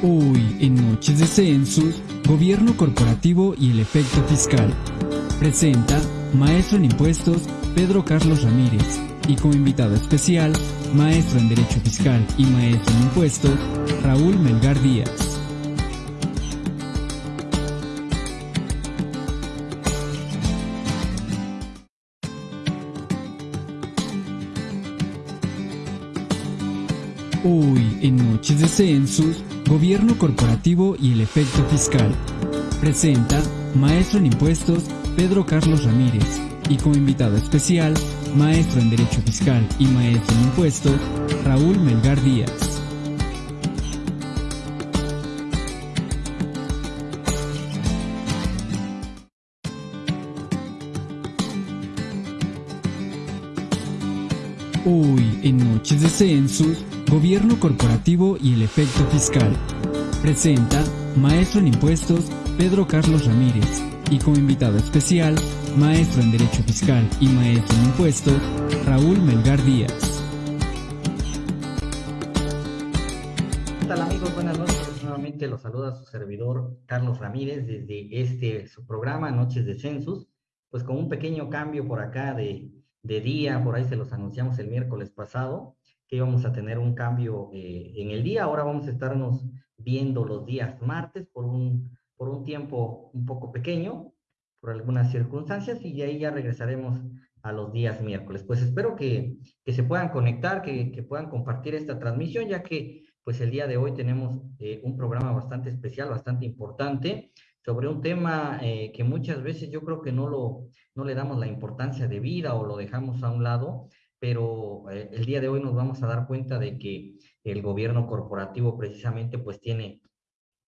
Hoy, en Noches de Census, Gobierno Corporativo y el Efecto Fiscal. Presenta Maestro en Impuestos Pedro Carlos Ramírez y como invitado especial, Maestro en Derecho Fiscal y Maestro en Impuestos, Raúl Melgar Díaz. Hoy, en Noches de Census, Gobierno Corporativo y el Efecto Fiscal. Presenta Maestro en Impuestos Pedro Carlos Ramírez y como invitado especial, Maestro en Derecho Fiscal y Maestro en Impuestos, Raúl Melgar Díaz. En Noches de Census, Gobierno Corporativo y el Efecto Fiscal. Presenta Maestro en Impuestos Pedro Carlos Ramírez y como invitado especial, Maestro en Derecho Fiscal y Maestro en Impuestos, Raúl Melgar Díaz. ¿Qué tal amigos? Buenas noches. Nuevamente los saluda su servidor Carlos Ramírez desde este su programa Noches de Census, pues con un pequeño cambio por acá de, de día, por ahí se los anunciamos el miércoles pasado que íbamos a tener un cambio eh, en el día. Ahora vamos a estarnos viendo los días martes por un, por un tiempo un poco pequeño, por algunas circunstancias, y de ahí ya regresaremos a los días miércoles. Pues espero que, que se puedan conectar, que, que, puedan compartir esta transmisión, ya que pues el día de hoy tenemos eh, un programa bastante especial, bastante importante, sobre un tema eh, que muchas veces yo creo que no, lo, no le damos la importancia de vida o lo dejamos a un lado, pero eh, el día de hoy nos vamos a dar cuenta de que el gobierno corporativo precisamente pues tiene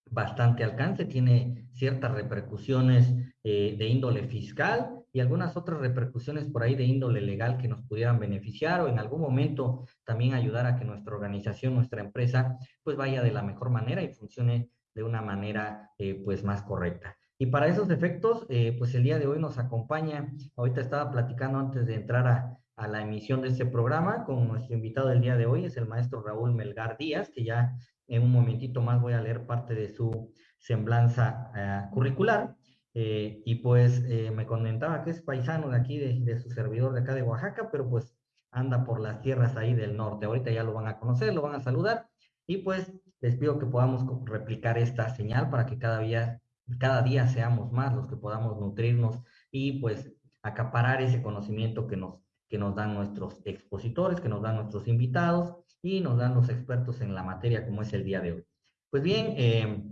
bastante alcance, tiene ciertas repercusiones eh, de índole fiscal y algunas otras repercusiones por ahí de índole legal que nos pudieran beneficiar o en algún momento también ayudar a que nuestra organización, nuestra empresa, pues vaya de la mejor manera y funcione de una manera eh, pues más correcta. Y para esos efectos, pues el día de hoy nos acompaña, ahorita estaba platicando antes de entrar a, a la emisión de este programa con nuestro invitado del día de hoy, es el maestro Raúl Melgar Díaz, que ya en un momentito más voy a leer parte de su semblanza uh, curricular. Eh, y pues eh, me comentaba que es paisano de aquí, de, de, su servidor de acá de Oaxaca, pero pues anda por las tierras ahí del norte. Ahorita ya lo van a conocer, lo van a saludar. Y pues les pido que podamos replicar esta señal para que cada día, cada día seamos más los que podamos nutrirnos y pues acaparar ese conocimiento que nos que nos dan nuestros expositores, que nos dan nuestros invitados y nos dan los expertos en la materia como es el día de hoy. Pues bien, eh,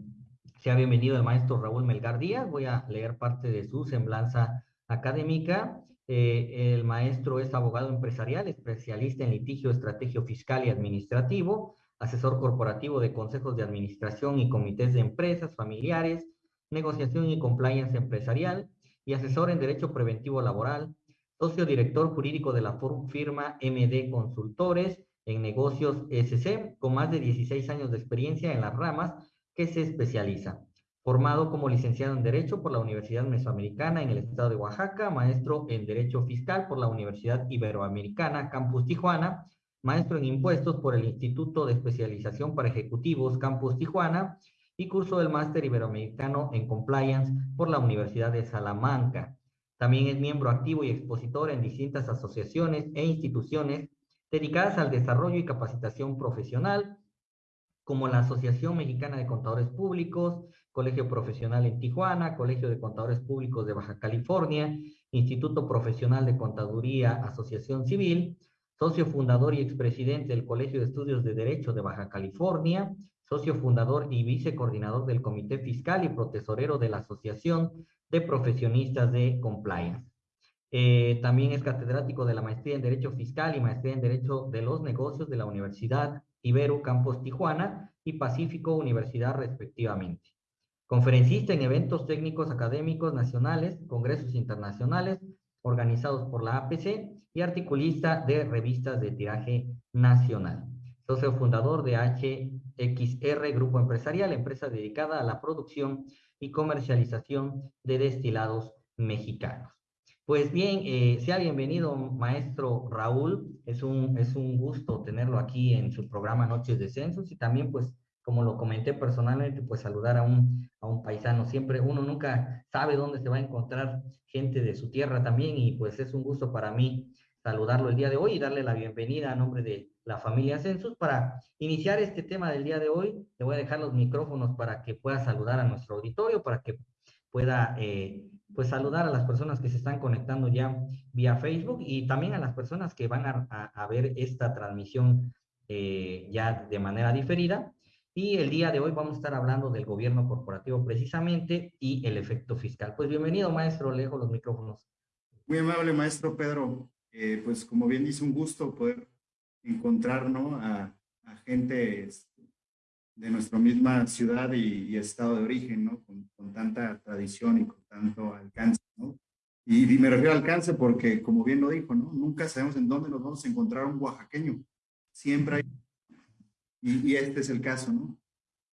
sea bienvenido el maestro Raúl Melgar Díaz. Voy a leer parte de su semblanza académica. Eh, el maestro es abogado empresarial, especialista en litigio, estrategio fiscal y administrativo, asesor corporativo de consejos de administración y comités de empresas familiares, negociación y compliance empresarial y asesor en derecho preventivo laboral, socio director jurídico de la firma MD Consultores en negocios SC, con más de 16 años de experiencia en las ramas que se especializa. Formado como licenciado en Derecho por la Universidad Mesoamericana en el estado de Oaxaca, maestro en Derecho Fiscal por la Universidad Iberoamericana, Campus Tijuana, maestro en Impuestos por el Instituto de Especialización para Ejecutivos, Campus Tijuana, y curso del Máster Iberoamericano en Compliance por la Universidad de Salamanca. También es miembro activo y expositor en distintas asociaciones e instituciones dedicadas al desarrollo y capacitación profesional, como la Asociación Mexicana de Contadores Públicos, Colegio Profesional en Tijuana, Colegio de Contadores Públicos de Baja California, Instituto Profesional de Contaduría, Asociación Civil, socio fundador y expresidente del Colegio de Estudios de Derecho de Baja California, socio fundador y vicecoordinador del Comité Fiscal y protesorero de la Asociación de profesionistas de compliance. Eh, también es catedrático de la maestría en Derecho Fiscal y maestría en Derecho de los Negocios de la Universidad Ibero Campos Tijuana y Pacífico Universidad respectivamente. Conferencista en eventos técnicos académicos nacionales, congresos internacionales organizados por la APC y articulista de revistas de tiraje nacional. Socio fundador de HXR Grupo Empresarial, empresa dedicada a la producción y comercialización de destilados mexicanos. Pues bien, eh, sea bienvenido, maestro Raúl. Es un, es un gusto tenerlo aquí en su programa Noches de Censos y también, pues, como lo comenté personalmente, pues saludar a un, a un paisano. Siempre uno nunca sabe dónde se va a encontrar gente de su tierra también y pues es un gusto para mí saludarlo el día de hoy y darle la bienvenida a nombre de la familia Census. Para iniciar este tema del día de hoy, le voy a dejar los micrófonos para que pueda saludar a nuestro auditorio, para que pueda eh, pues saludar a las personas que se están conectando ya vía Facebook y también a las personas que van a, ver esta transmisión eh, ya de manera diferida. Y el día de hoy vamos a estar hablando del gobierno corporativo precisamente y el efecto fiscal. Pues bienvenido, maestro, le dejo los micrófonos. Muy amable, maestro Pedro. Eh, pues como bien dice, un gusto poder encontrar ¿no? a, a gente este, de nuestra misma ciudad y, estado de origen, ¿no? Con, con, tanta tradición y con tanto alcance, ¿no? Y, y, me refiero al alcance porque, como bien lo dijo, ¿no? Nunca sabemos en dónde nos vamos a encontrar un oaxaqueño. Siempre hay y, este es el caso, ¿no?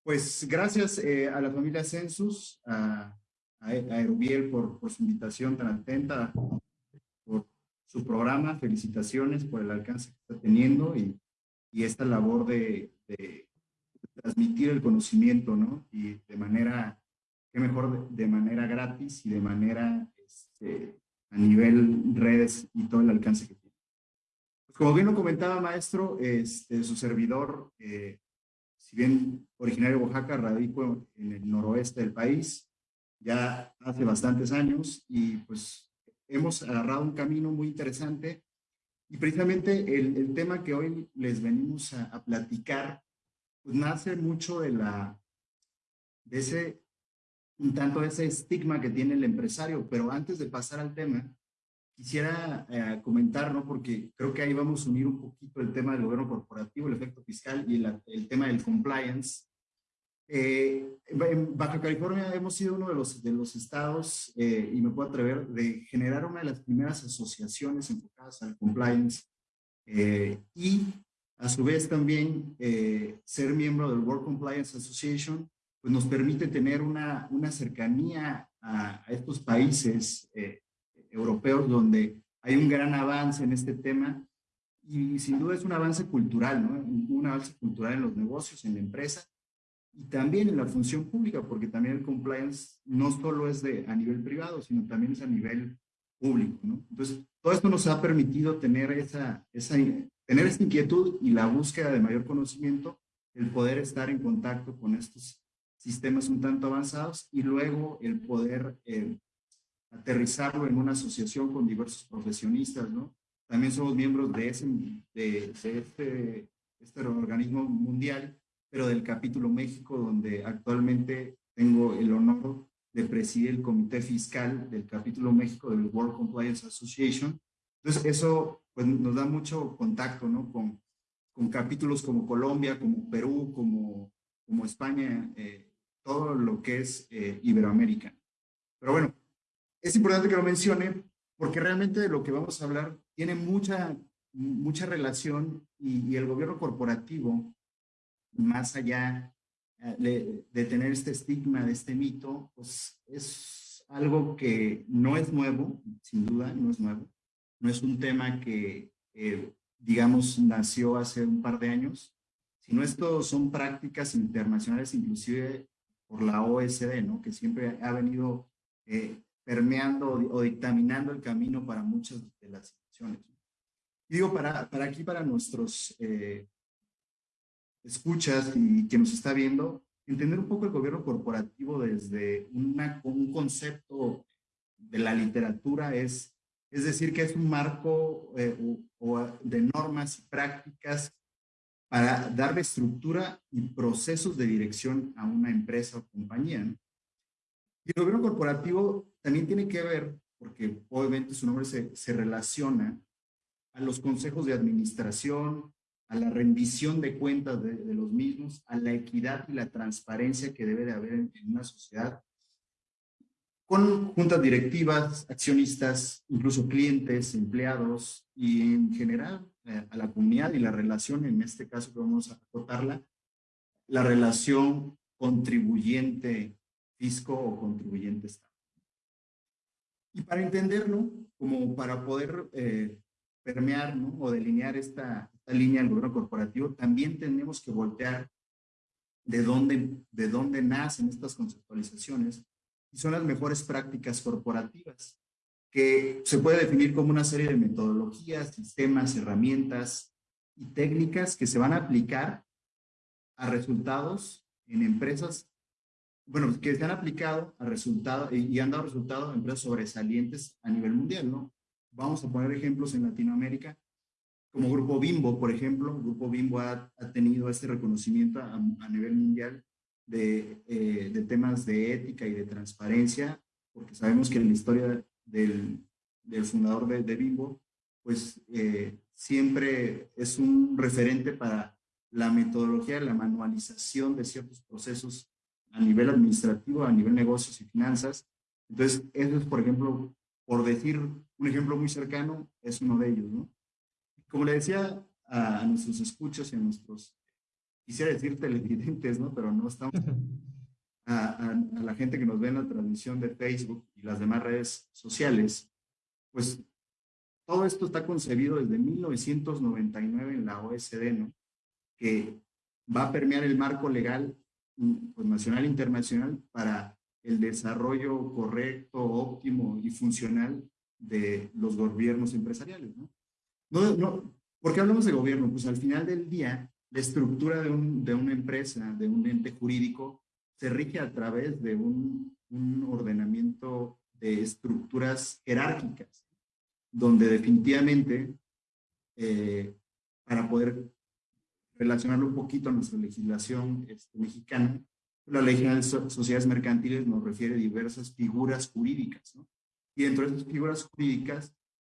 Pues gracias eh, a la familia Census, a, a, Erubiel por, por, su invitación tan atenta, su programa, felicitaciones por el alcance que está teniendo y, y esta labor de, de, transmitir el conocimiento, ¿no? Y de manera, qué mejor, de, manera gratis y de manera este, a nivel redes y todo el alcance que tiene. Como bien lo comentaba, maestro, este, su servidor, eh, si bien originario de Oaxaca, radico en el noroeste del país, ya hace bastantes años y pues hemos agarrado un camino muy interesante y precisamente el, el tema que hoy les venimos a, a, platicar, pues nace mucho de la, de ese, un tanto de ese estigma que tiene el empresario, pero antes de pasar al tema, quisiera eh, comentar, ¿no? porque creo que ahí vamos a unir un poquito el tema del gobierno corporativo, el efecto fiscal y el, el tema del compliance. Eh, en Baja California hemos sido uno de los, de los estados, eh, y me puedo atrever, de generar una de las primeras asociaciones enfocadas al compliance eh, y a su vez también eh, ser miembro del World Compliance Association, pues nos permite tener una, una cercanía a, a estos países eh, europeos donde hay un gran avance en este tema y sin duda es un avance cultural, ¿no? Un avance cultural en los negocios, en la empresa y también en la función pública, porque también el compliance no solo es de, a nivel privado, sino también es a nivel público, ¿no? Entonces, todo esto nos ha permitido tener esa, esa, tener esta inquietud y la búsqueda de mayor conocimiento, el poder estar en contacto con estos sistemas un tanto avanzados y luego el poder eh, aterrizarlo en una asociación con diversos profesionistas, ¿no? También somos miembros de, ese, de, este, este organismo mundial, pero del capítulo México, donde actualmente tengo el honor de presidir el comité fiscal del capítulo México del World Compliance Association. Entonces, eso pues, nos da mucho contacto, ¿no? Con, con capítulos como Colombia, como Perú, como, como España, eh, todo lo que es eh, Iberoamérica. Pero bueno, es importante que lo mencione porque realmente de lo que vamos a hablar tiene mucha, mucha relación y, y el gobierno corporativo, más allá eh, de, tener este estigma, de este mito, pues es algo que no es nuevo, sin duda, no es nuevo. No es un tema que, eh, digamos, nació hace un par de años, sino esto son prácticas internacionales, inclusive por la OSD, ¿no? Que siempre ha venido eh, permeando o dictaminando el camino para muchas de las situaciones. Digo, para, para aquí, para nuestros escuchas y quien nos está viendo, entender un poco el gobierno corporativo desde un concepto de la literatura es, es decir, que es un marco eh, o, o de normas y prácticas para darle estructura y procesos de dirección a una empresa o compañía. Y el gobierno corporativo también tiene que ver, porque obviamente su nombre se relaciona a los consejos de administración, a la rendición de cuentas de, los mismos, a la equidad y la transparencia que debe de haber en, una sociedad, con juntas directivas, accionistas, incluso clientes, empleados y en general eh, a la comunidad y la relación, en este caso que vamos a acotarla, la relación contribuyente fisco o contribuyente estado. Y para entenderlo, como para poder eh, permear ¿no? o delinear esta línea del gobierno corporativo, también tenemos que voltear de dónde, de dónde nacen estas conceptualizaciones y son las mejores prácticas corporativas, que se puede definir como una serie de metodologías, sistemas, herramientas y técnicas que se van a aplicar a resultados en empresas, bueno, que se han aplicado a resultados y han dado resultados en empresas sobresalientes a nivel mundial, ¿no? Vamos a poner ejemplos en Latinoamérica como Grupo Bimbo, por ejemplo, Grupo Bimbo ha, tenido este reconocimiento a, nivel mundial de, eh, de, temas de ética y de transparencia, porque sabemos que en la historia del, del fundador de, de, Bimbo, pues eh, siempre es un referente para la metodología, la manualización de ciertos procesos a nivel administrativo, a nivel negocios y finanzas. Entonces, eso es, por ejemplo, por decir un ejemplo muy cercano, es uno de ellos, ¿no? Como le decía a, nuestros escuchos y a nuestros, quisiera decir televidentes, ¿no? Pero no estamos... A, a, la gente que nos ve en la transmisión de Facebook y las demás redes sociales, pues todo esto está concebido desde 1999 en la OSD, ¿no? Que va a permear el marco legal pues, nacional e internacional para el desarrollo correcto, óptimo y funcional de los gobiernos empresariales, ¿no? No, no, ¿Por qué hablamos de gobierno? Pues al final del día, la estructura de, un, de una empresa, de un ente jurídico, se rige a través de un, un ordenamiento de estructuras jerárquicas, donde definitivamente, eh, para poder relacionarlo un poquito a nuestra legislación este, mexicana, la ley general de sociedades mercantiles nos refiere a diversas figuras jurídicas, ¿no? Y dentro de esas figuras jurídicas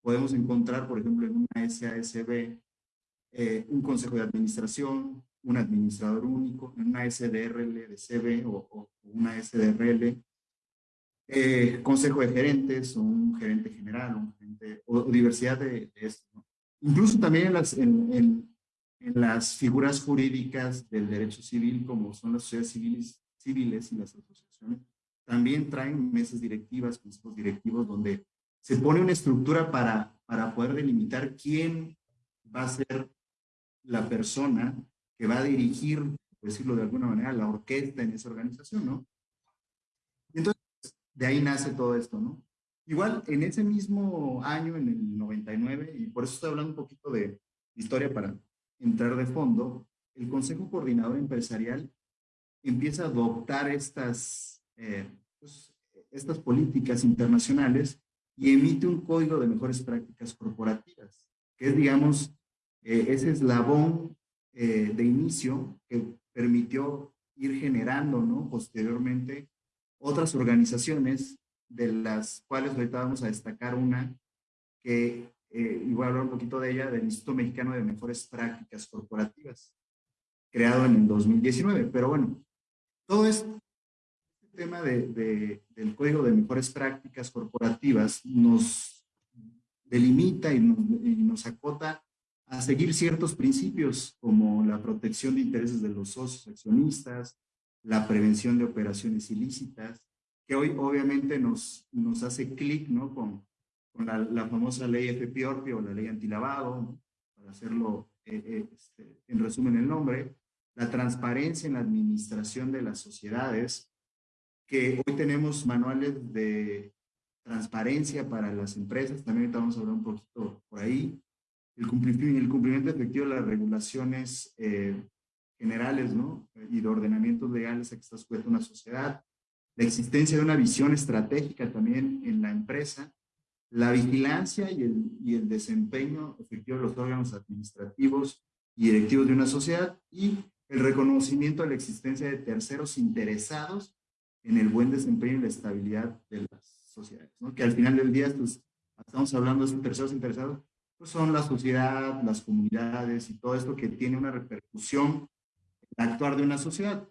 podemos encontrar, por ejemplo, en una SASB, eh, un consejo de administración, un administrador único, en una SDRL de CB o, una SDRL, eh, consejo de gerentes o un gerente general un gerente, o, diversidad de, esto. Incluso también en las, en, en, las figuras jurídicas del derecho civil, como son las sociedades civiles, civiles y las asociaciones, también traen mesas directivas, consejos directivos, donde se pone una estructura para, para poder delimitar quién va a ser la persona que va a dirigir, por decirlo de alguna manera, la orquesta en esa organización, ¿no? entonces, de ahí nace todo esto, ¿no? Igual, en ese mismo año, en el 99, y por eso estoy hablando un poquito de historia para entrar de fondo, el Consejo Coordinador Empresarial empieza a adoptar estas, eh, pues, estas políticas internacionales y emite un código de mejores prácticas corporativas, que es, digamos, eh, ese eslabón eh, de inicio que permitió ir generando, ¿no? Posteriormente, otras organizaciones, de las cuales ahorita vamos a destacar una, que, eh, y voy a hablar un poquito de ella, del Instituto Mexicano de Mejores Prácticas Corporativas, creado en el 2019. Pero bueno, todo esto tema de, del Código de Mejores Prácticas Corporativas nos delimita y nos, acota a seguir ciertos principios como la protección de intereses de los socios accionistas, la prevención de operaciones ilícitas, que hoy obviamente nos, nos hace clic ¿no? con, la, famosa ley FPORPI o la ley antilavado, para hacerlo eh, eh, este, en resumen el nombre, la transparencia en la administración de las sociedades, que hoy tenemos manuales de transparencia para las empresas, también ahorita vamos a hablar un poquito por ahí, el cumplimiento, el cumplimiento efectivo de las regulaciones eh, generales, ¿no? Y de ordenamientos legales a que está sujeta una sociedad, la existencia de una visión estratégica también en la empresa, la vigilancia y el, y el desempeño efectivo de los órganos administrativos y directivos de una sociedad y el reconocimiento de la existencia de terceros interesados en el buen desempeño y la estabilidad de las sociedades, ¿no? Que al final del día, pues, estamos hablando de terceros interesados, pues son la sociedad, las comunidades y todo esto que tiene una repercusión en el actuar de una sociedad.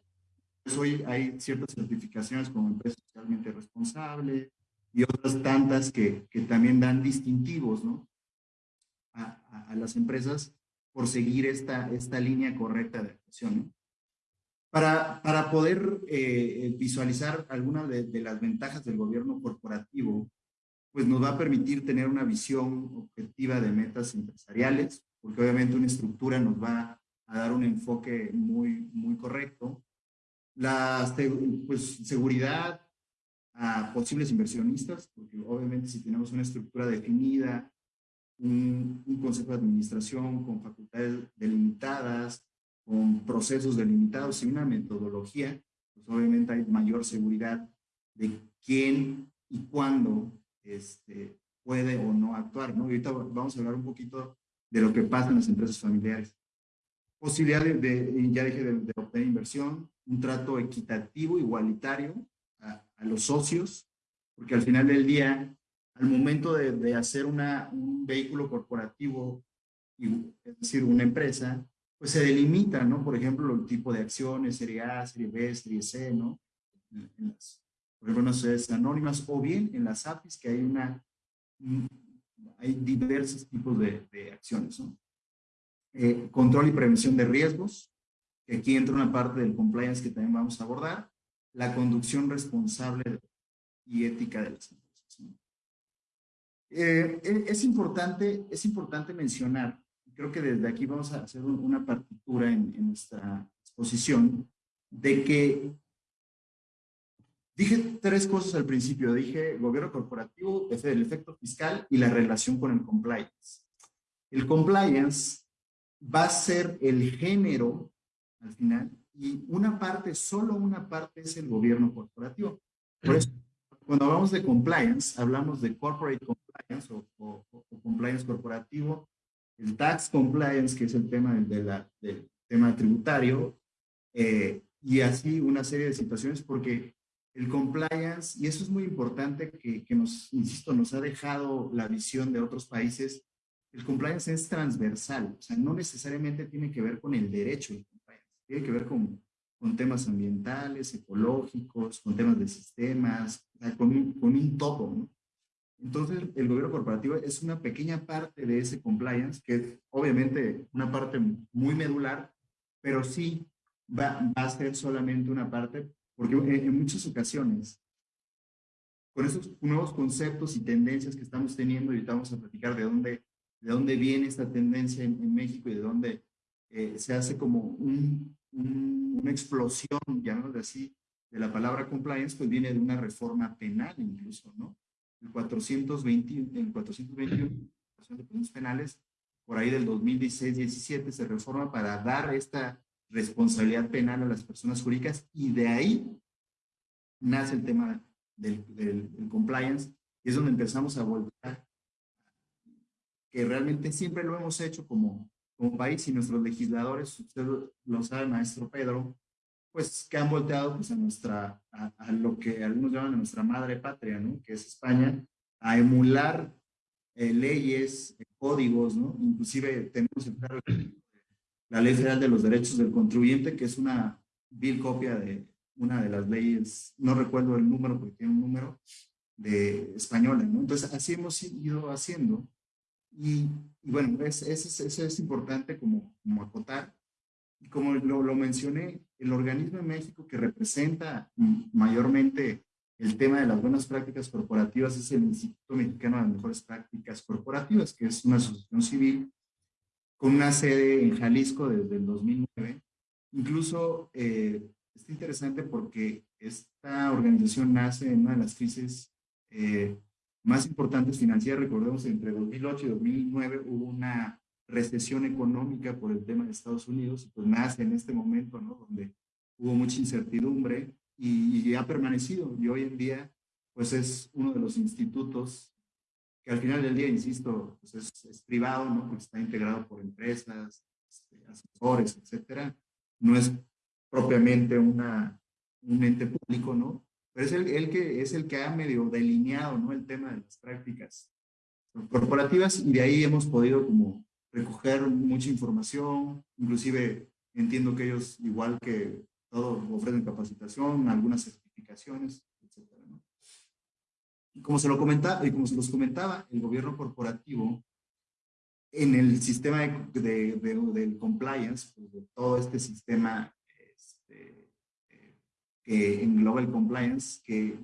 Pues hoy hay ciertas certificaciones como empresa socialmente responsable y otras tantas que, que también dan distintivos, ¿no? A, las empresas por seguir esta, esta línea correcta de actuación, ¿no? Para, para poder eh, visualizar algunas de, las ventajas del gobierno corporativo, pues nos va a permitir tener una visión objetiva de metas empresariales, porque obviamente una estructura nos va a dar un enfoque muy, muy correcto. La pues, seguridad a posibles inversionistas, porque obviamente si tenemos una estructura definida, un, un consejo de administración con facultades delimitadas, con procesos delimitados y una metodología, pues obviamente hay mayor seguridad de quién y cuándo este, puede o no actuar, ¿no? ahorita vamos a hablar un poquito de lo que pasa en las empresas familiares. Posibilidad de, ya dije, de, obtener inversión, un trato equitativo, igualitario a, los socios, porque al final del día, al momento de, de hacer una, un vehículo corporativo, es decir, una empresa, pues se delimita, ¿no? Por ejemplo, el tipo de acciones, serie A, serie B, serie C, ¿no? En, las, por ejemplo, en las sociedades anónimas o bien en las APIs, que hay una, hay diversos tipos de, de acciones, ¿no? Eh, control y prevención de riesgos, aquí entra una parte del compliance que también vamos a abordar, la conducción responsable y ética de las empresas. ¿no? Eh, e, es, importante, es importante mencionar creo que desde aquí vamos a hacer una partitura en, nuestra exposición de que dije tres cosas al principio. Dije gobierno corporativo, el efecto fiscal y la relación con el compliance. El compliance va a ser el género al final y una parte, solo una parte es el gobierno corporativo. Por eso, cuando hablamos de compliance, hablamos de corporate compliance o compliance corporativo el tax compliance, que es el tema de la, del tema tributario, eh, y así una serie de situaciones, porque el compliance, y eso es muy importante que, que, nos, insisto, nos ha dejado la visión de otros países, el compliance es transversal, o sea, no necesariamente tiene que ver con el derecho del compliance, tiene que ver con, con temas ambientales, ecológicos, con temas de sistemas, con, con un todo, ¿no? Entonces, el gobierno corporativo es una pequeña parte de ese compliance, que es obviamente una parte muy medular, pero sí va, a ser solamente una parte, porque en, muchas ocasiones, con esos nuevos conceptos y tendencias que estamos teniendo, y vamos a platicar de dónde, de dónde viene esta tendencia en, México y de dónde eh, se hace como una explosión, llamémoslo así, de la palabra compliance, pues viene de una reforma penal incluso, ¿no? El 420, el 421 de penales, por ahí del 2016-17 se reforma para dar esta responsabilidad penal a las personas jurídicas y de ahí nace el tema del, compliance y es donde empezamos a volver que realmente siempre lo hemos hecho como, como país y nuestros legisladores, usted lo sabe, maestro Pedro, pues que han volteado pues, a, nuestra, a, lo que algunos llaman a nuestra madre patria, ¿no? que es España, a emular eh, leyes, eh, códigos, ¿no? inclusive tenemos la Ley Federal de los Derechos del Contribuyente, que es una vil copia de una de las leyes, no recuerdo el número porque tiene un número, de española, ¿no? Entonces, así hemos ido haciendo. Y, bueno, eso es, es, es, importante como, como acotar. Y como lo, lo, mencioné, el organismo en México que representa mayormente el tema de las buenas prácticas corporativas es el Instituto Mexicano de las Mejores Prácticas Corporativas, que es una asociación civil con una sede en Jalisco desde el 2009. Incluso eh, es interesante porque esta organización nace en una de las crisis eh, más importantes financieras. Recordemos, entre 2008 y 2009 hubo una recesión económica por el tema de Estados Unidos, pues nace en este momento, ¿no? Donde hubo mucha incertidumbre y, ha permanecido. Y hoy en día, pues es uno de los institutos que al final del día, insisto, pues es, privado, ¿no? Porque está integrado por empresas, este, asesores, etcétera. No es propiamente una, un ente público, ¿no? Pero es el, el, que, es el que ha medio delineado, ¿no? El tema de las prácticas corporativas y de ahí hemos podido como recoger mucha información, inclusive entiendo que ellos, igual que todos, ofrecen capacitación, algunas certificaciones, etc. Y como se, lo comentaba, y como se los comentaba, el gobierno corporativo, en el sistema de, de, del compliance, pues de todo este sistema este, eh, que engloba el compliance, que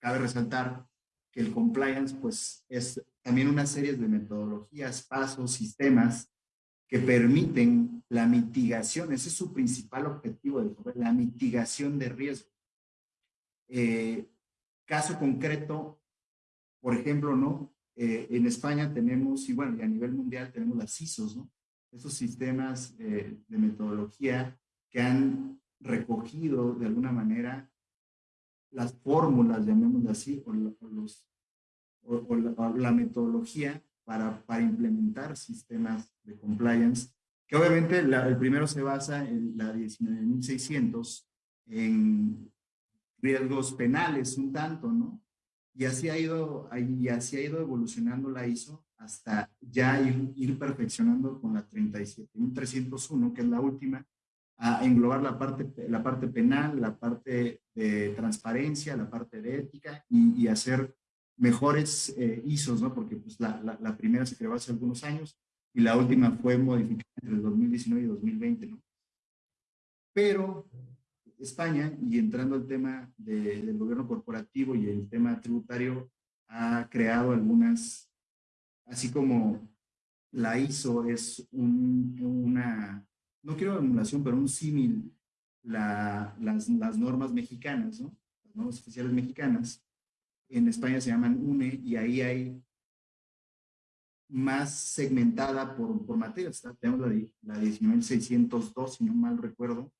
cabe resaltar que el compliance pues es también una serie de metodologías, pasos, sistemas que permiten la mitigación, ese es su principal objetivo, la mitigación de riesgo. Eh, caso concreto, por ejemplo, ¿no? Eh, en España tenemos, y bueno, y a nivel mundial tenemos las ISOs, ¿no? Esos sistemas eh, de metodología que han recogido de alguna manera las fórmulas, llamémoslo así, o, los, o, la, metodología para, para, implementar sistemas de compliance, que obviamente el primero se basa en la 19.600 en riesgos penales un tanto, ¿no? Y así ha ido, y así ha ido evolucionando la ISO hasta ya ir, ir perfeccionando con la 37.301, que es la última, a englobar la parte, la parte penal, la parte de transparencia, la parte de ética y, hacer mejores eh, ISOs, ¿no? Porque pues, la, la, primera se creó hace algunos años y la última fue modificada entre 2019 y 2020, ¿no? Pero España, y entrando al tema del gobierno corporativo y el tema tributario, ha creado algunas, así como la ISO es una no quiero emulación, pero un símil, la, las, las, normas mexicanas, ¿no? Las normas oficiales mexicanas, en España se llaman UNE y ahí hay más segmentada por, por materias. Tenemos la, la 19602, si no mal recuerdo,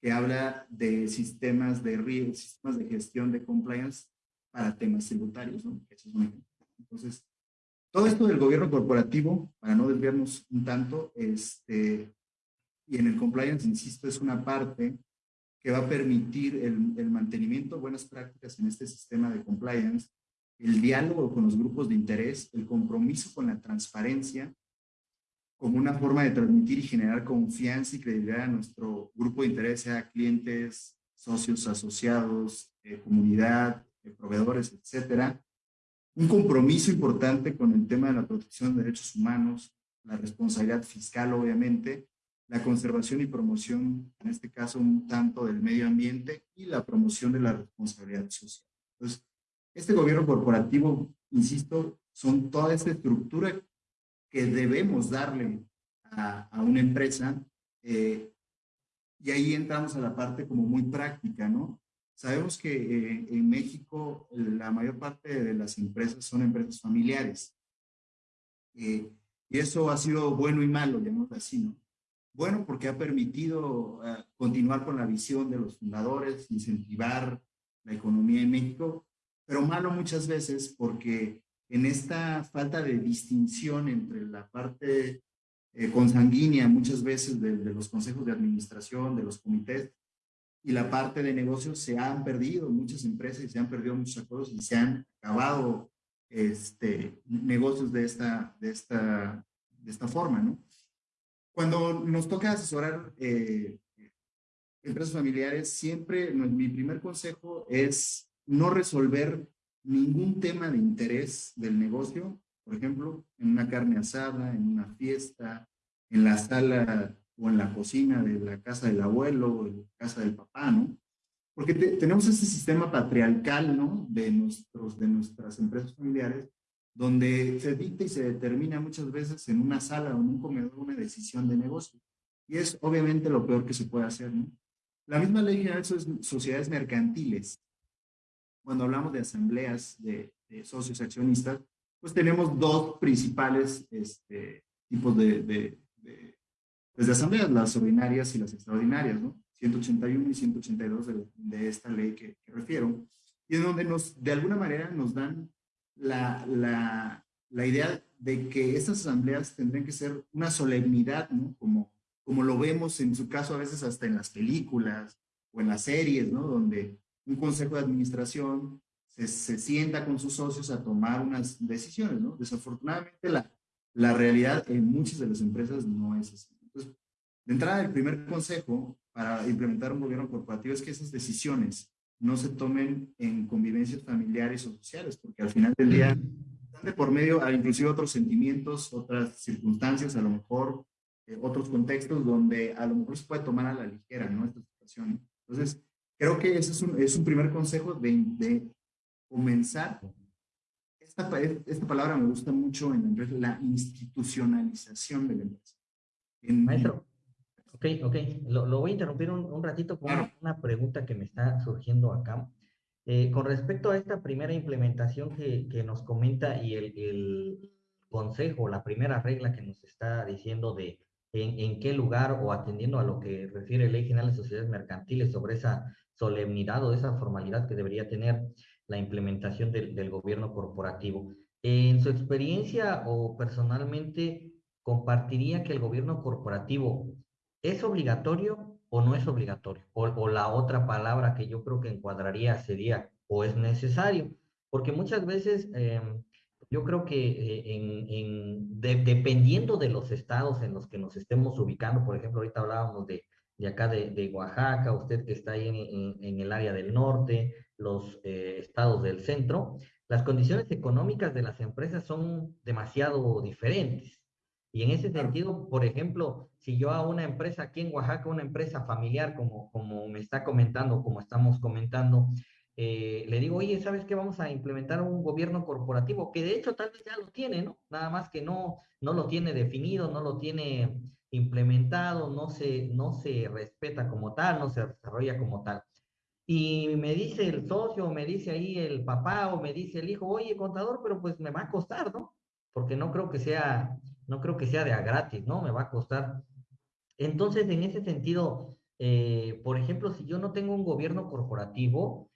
que habla de sistemas de riesgo, sistemas de gestión de compliance para temas tributarios, ¿no? Eso es un. Entonces, todo esto del gobierno corporativo, para no desviarnos un tanto, este, y en el compliance, insisto, es una parte que va a permitir el, el, mantenimiento de buenas prácticas en este sistema de compliance, el diálogo con los grupos de interés, el compromiso con la transparencia, como una forma de transmitir y generar confianza y credibilidad a nuestro grupo de interés, sea clientes, socios, asociados, eh, comunidad, eh, proveedores, etcétera. Un compromiso importante con el tema de la protección de derechos humanos, la responsabilidad fiscal, obviamente, la conservación y promoción, en este caso un tanto del medio ambiente y la promoción de la responsabilidad social. Entonces, este gobierno corporativo, insisto, son toda esta estructura que debemos darle a, una empresa eh, y ahí entramos a la parte como muy práctica, ¿no? Sabemos que eh, en México la mayor parte de las empresas son empresas familiares. Eh, y eso ha sido bueno y malo, llamémoslo así, ¿no? Bueno, porque ha permitido eh, continuar con la visión de los fundadores, incentivar la economía en México, pero malo muchas veces porque en esta falta de distinción entre la parte eh, consanguínea muchas veces de, los consejos de administración, de los comités, y la parte de negocios se han perdido muchas empresas y se han perdido muchos acuerdos y se han acabado este, negocios de esta, de, esta, de esta forma, ¿no? Cuando nos toca asesorar eh, empresas familiares, siempre mi primer consejo es no resolver ningún tema de interés del negocio, por ejemplo, en una carne asada, en una fiesta, en la sala o en la cocina de la casa del abuelo o de la casa del papá, ¿no? Porque tenemos ese sistema patriarcal, ¿no? De, nuestros, de nuestras empresas familiares, donde se dicta y se determina muchas veces en una sala o en un comedor una decisión de negocio. Y es obviamente lo peor que se puede hacer. ¿no? La misma ley general de sociedades mercantiles, cuando hablamos de asambleas de, socios accionistas, pues tenemos dos principales este, tipos de, de, pues de, asambleas, las ordinarias y las extraordinarias, ¿no? 181 y 182 de, esta ley que, que refiero, y en donde nos, de alguna manera nos dan la, la, la, idea de que estas asambleas tendrían que ser una solemnidad, ¿no? Como, como lo vemos en su caso a veces hasta en las películas o en las series, ¿no? Donde un consejo de administración se, se sienta con sus socios a tomar unas decisiones, ¿no? Desafortunadamente la, la realidad en muchas de las empresas no es así. Entonces, de entrada, el primer consejo para implementar un gobierno corporativo es que esas decisiones no se tomen en convivencias familiares o sociales, porque al final del día están de por medio a inclusive otros sentimientos, otras circunstancias, a lo mejor eh, otros contextos donde a lo mejor se puede tomar a la ligera, ¿no? Esta situación. Entonces, creo que ese es un, es un primer consejo de, de comenzar. Esta, esta, palabra me gusta mucho en la la institucionalización de la empresa. Maestro, Ok, ok. Lo, voy a interrumpir un, ratito con una, pregunta que me está surgiendo acá. Eh, con respecto a esta primera implementación que, que nos comenta y el, el, consejo, la primera regla que nos está diciendo de en, en, qué lugar o atendiendo a lo que refiere Ley General de Sociedades Mercantiles sobre esa solemnidad o esa formalidad que debería tener la implementación del, del gobierno corporativo. En su experiencia o personalmente, compartiría que el gobierno corporativo es obligatorio o no es obligatorio. O, la otra palabra que yo creo que encuadraría sería o es necesario. Porque muchas veces em, yo creo que eh, en, dependiendo de los estados en los que nos estemos ubicando, por ejemplo, ahorita hablábamos de, de acá de, Oaxaca, usted que está ahí en, en el área del norte, los eh, estados del centro, las condiciones económicas de las empresas son demasiado diferentes. Y en ese sentido, por ejemplo, si yo a una empresa aquí en Oaxaca, una empresa familiar, como, como me está comentando, como estamos comentando, eh, le digo, oye, ¿sabes qué? Vamos a implementar un gobierno corporativo, que de hecho tal vez ya lo tiene, ¿no? Nada más que no, no lo tiene definido, no lo tiene implementado, no se, no se respeta como tal, no se desarrolla como tal. Y me dice el socio, me dice ahí el papá o me dice el hijo, oye, contador, pero pues me va a costar, ¿no? Porque no creo que sea, no creo que sea de a gratis, ¿no? Me va a costar. Entonces, en ese sentido, eh, por ejemplo, si yo no tengo un gobierno corporativo,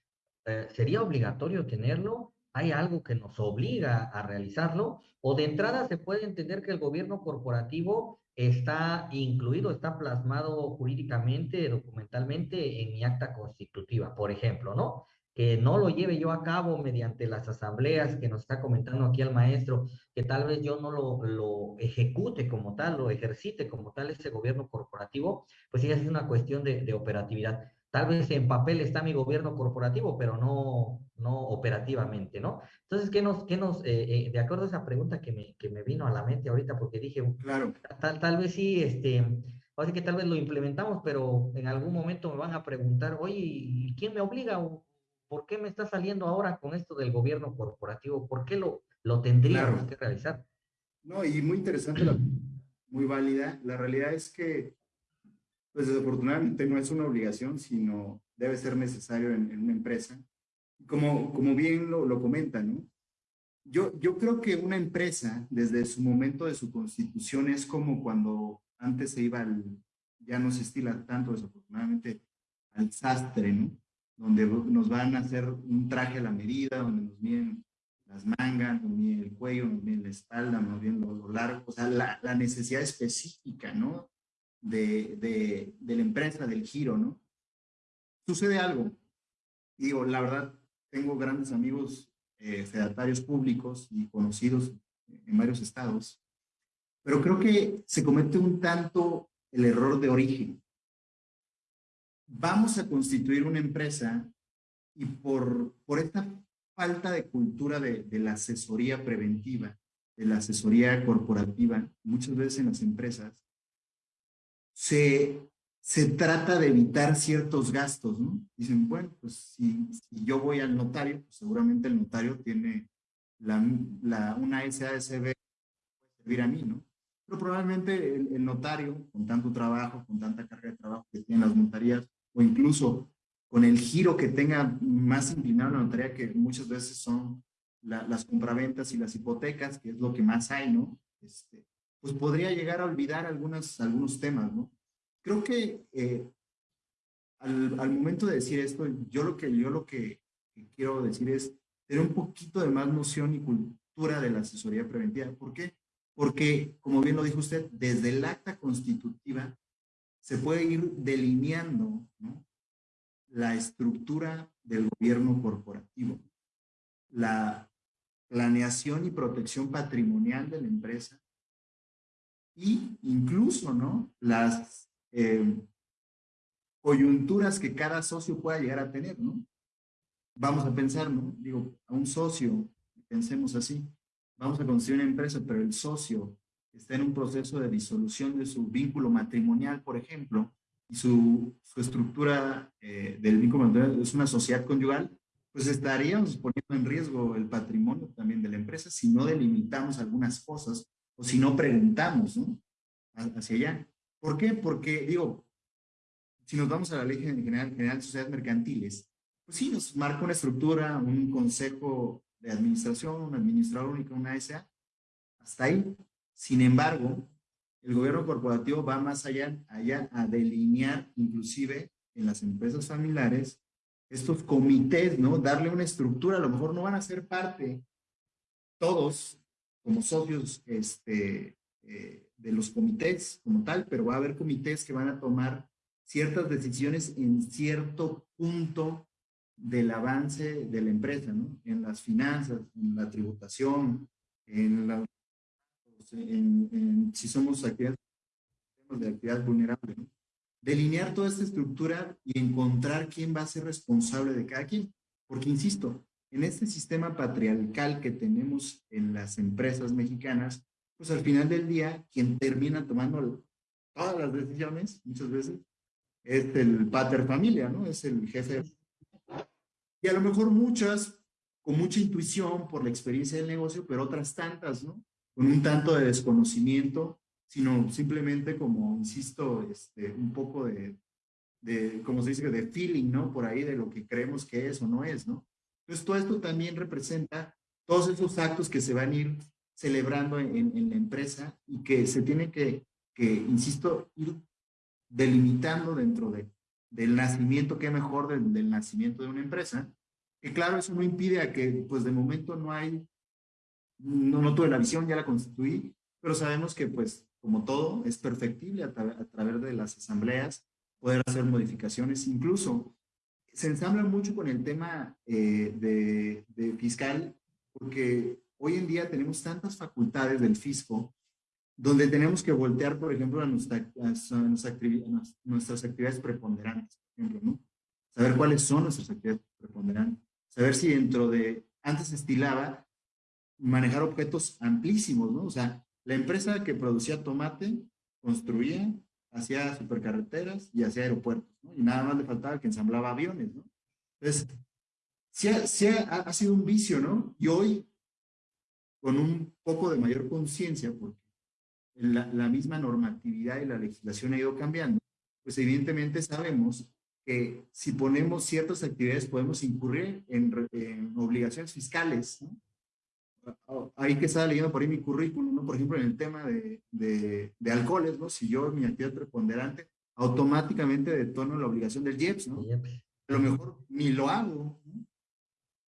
eh, ¿sería obligatorio tenerlo? ¿Hay algo que nos obliga a realizarlo? ¿O de entrada se puede entender que el gobierno corporativo está incluido, está plasmado jurídicamente, documentalmente en mi acta constitutiva, por ejemplo, ¿no? Que no lo lleve yo a cabo mediante las asambleas que nos está comentando aquí el maestro, que tal vez yo no lo, lo ejecute como tal, lo ejercite como tal ese gobierno corporativo, pues sí es una cuestión de, de operatividad. Tal vez en papel está mi gobierno corporativo, pero no, no operativamente, ¿no? Entonces, ¿qué nos, qué nos eh, eh, de acuerdo a esa pregunta que me, que me vino a la mente ahorita, porque dije, claro. tal, tal vez sí, este, así que tal vez lo implementamos, pero en algún momento me van a preguntar, oye, ¿quién me obliga? ¿Por qué me está saliendo ahora con esto del gobierno corporativo? ¿Por qué lo, lo tendríamos que realizar? No, y muy interesante, la, muy válida. La realidad es que pues desafortunadamente no es una obligación, sino debe ser necesario en, una empresa. Como, como bien lo, lo comentan, ¿no? Yo, yo creo que una empresa, desde su momento de su constitución, es como cuando antes se iba al, ya no se estila tanto desafortunadamente, al sastre, ¿no? Donde nos van a hacer un traje a la medida, donde nos miden las mangas, nos miden el cuello, nos miden la espalda, nos miden lo, lo o sea, la, necesidad específica, ¿no? de, la empresa, del giro, ¿no? Sucede algo. digo, la verdad, tengo grandes amigos eh, fedatarios públicos y conocidos en varios estados, pero creo que se comete un tanto el error de origen. Vamos a constituir una empresa y por, por esta falta de cultura de, de la asesoría preventiva, de la asesoría corporativa, muchas veces en las empresas, se, se trata de evitar ciertos gastos, ¿no? Dicen, bueno, pues si, yo voy al notario, pues seguramente el notario tiene la, la, una SASB servir a mí, ¿no? Pero probablemente el, notario, con tanto trabajo, con tanta carga de trabajo que tienen las notarías, o incluso con el giro que tenga más inclinado la notaría, que muchas veces son las compraventas y las hipotecas, que es lo que más hay, ¿no? Este, pues podría llegar a olvidar algunas, algunos temas, ¿no? Creo que eh, al, al, momento de decir esto, yo lo que, yo lo que, quiero decir es tener un poquito de más noción y cultura de la asesoría preventiva. ¿Por qué? Porque, como bien lo dijo usted, desde el acta constitutiva se puede ir delineando la estructura del gobierno corporativo, la planeación y protección patrimonial de la empresa, y incluso, ¿no? Las eh, coyunturas que cada socio pueda llegar a tener, ¿no? Vamos a pensar, ¿no? Digo, a un socio, pensemos así, vamos a construir una empresa, pero el socio está en un proceso de disolución de su vínculo matrimonial, por ejemplo, y su, estructura eh, del vínculo matrimonial es una sociedad conyugal, pues estaríamos poniendo en riesgo el patrimonio también de la empresa si no delimitamos algunas cosas o si no preguntamos, ¿no? Hacia allá. ¿Por qué? Porque, digo, si nos vamos a la Ley General, General de Sociedades Mercantiles, pues sí, nos marca una estructura, un consejo de administración, un administrador único, una SA, hasta ahí. Sin embargo, el gobierno corporativo va más allá, allá a delinear inclusive en las empresas familiares estos comités, ¿no? Darle una estructura, a lo mejor no van a ser parte todos como socios este, eh, de los comités como tal, pero va a haber comités que van a tomar ciertas decisiones en cierto punto del avance de la empresa, ¿no? En las finanzas, en la tributación, en la en, si somos actividades de actividad vulnerable, delinear toda esta estructura y encontrar quién va a ser responsable de cada quien. Porque, insisto, en este sistema patriarcal que tenemos en las empresas mexicanas, pues al final del día, quien termina tomando todas las decisiones, muchas veces, es el pater familia, ¿no? Es el jefe. Y a lo mejor muchas, con mucha intuición por la experiencia del negocio, pero otras tantas, ¿no? Con un tanto de desconocimiento, sino simplemente como, insisto, este, un poco de, de, como se dice, de feeling, ¿no? Por ahí de lo que creemos que es o no es, ¿no? Entonces, todo esto también representa todos esos actos que se van a ir celebrando en, la empresa y que se tiene que, que, insisto, ir delimitando dentro de, del nacimiento, qué mejor del, del nacimiento de una empresa, que claro, eso no impide a que, pues de momento no hay no, no tuve la visión, ya la constituí, pero sabemos que pues como todo es perfectible a, través de las asambleas, poder hacer modificaciones, incluso se ensambla mucho con el tema eh, de, fiscal, porque hoy en día tenemos tantas facultades del fisco, donde tenemos que voltear, por ejemplo, a, nuestra, nuestras actividades preponderantes, por ejemplo, ¿no? Saber cuáles son nuestras actividades preponderantes, saber si dentro de, antes estilaba manejar objetos amplísimos, ¿no? O sea, la empresa que producía tomate construía, hacía supercarreteras y hacía aeropuertos, ¿no? Y nada más le faltaba que ensamblaba aviones, ¿no? Entonces, sí, ha, ha, sido un vicio, ¿no? Y hoy, con un poco de mayor conciencia, porque la, la, misma normatividad y la legislación ha ido cambiando, pues evidentemente sabemos que si ponemos ciertas actividades podemos incurrir en, en obligaciones fiscales, ¿no? Ahí que estaba leyendo por ahí mi currículum, ¿no? Por ejemplo, en el tema de, de, de alcoholes, ¿no? Si yo, mi actividad preponderante, automáticamente detono la obligación del IEPS, ¿no? A lo mejor ni lo hago, ¿no?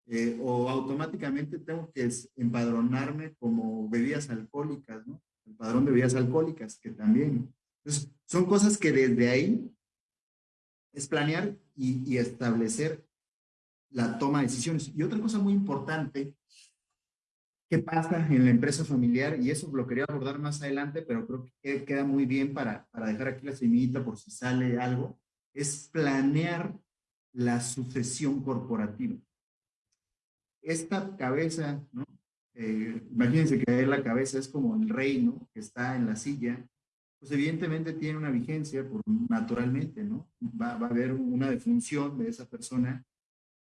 eh, o automáticamente tengo que empadronarme como bebidas alcohólicas, ¿no? El padrón de bebidas alcohólicas, que también. Entonces, son cosas que desde ahí es planear y, y establecer la toma de decisiones. Y otra cosa muy importante qué pasa en la empresa familiar y eso lo quería abordar más adelante, pero creo que queda muy bien para, para dejar aquí la semillita por si sale algo, es planear la sucesión corporativa. Esta cabeza, ¿no? Eh, imagínense que la cabeza es como el rey, ¿no? Que está en la silla, pues evidentemente tiene una vigencia por, naturalmente, ¿no? Va, va a haber una defunción de esa persona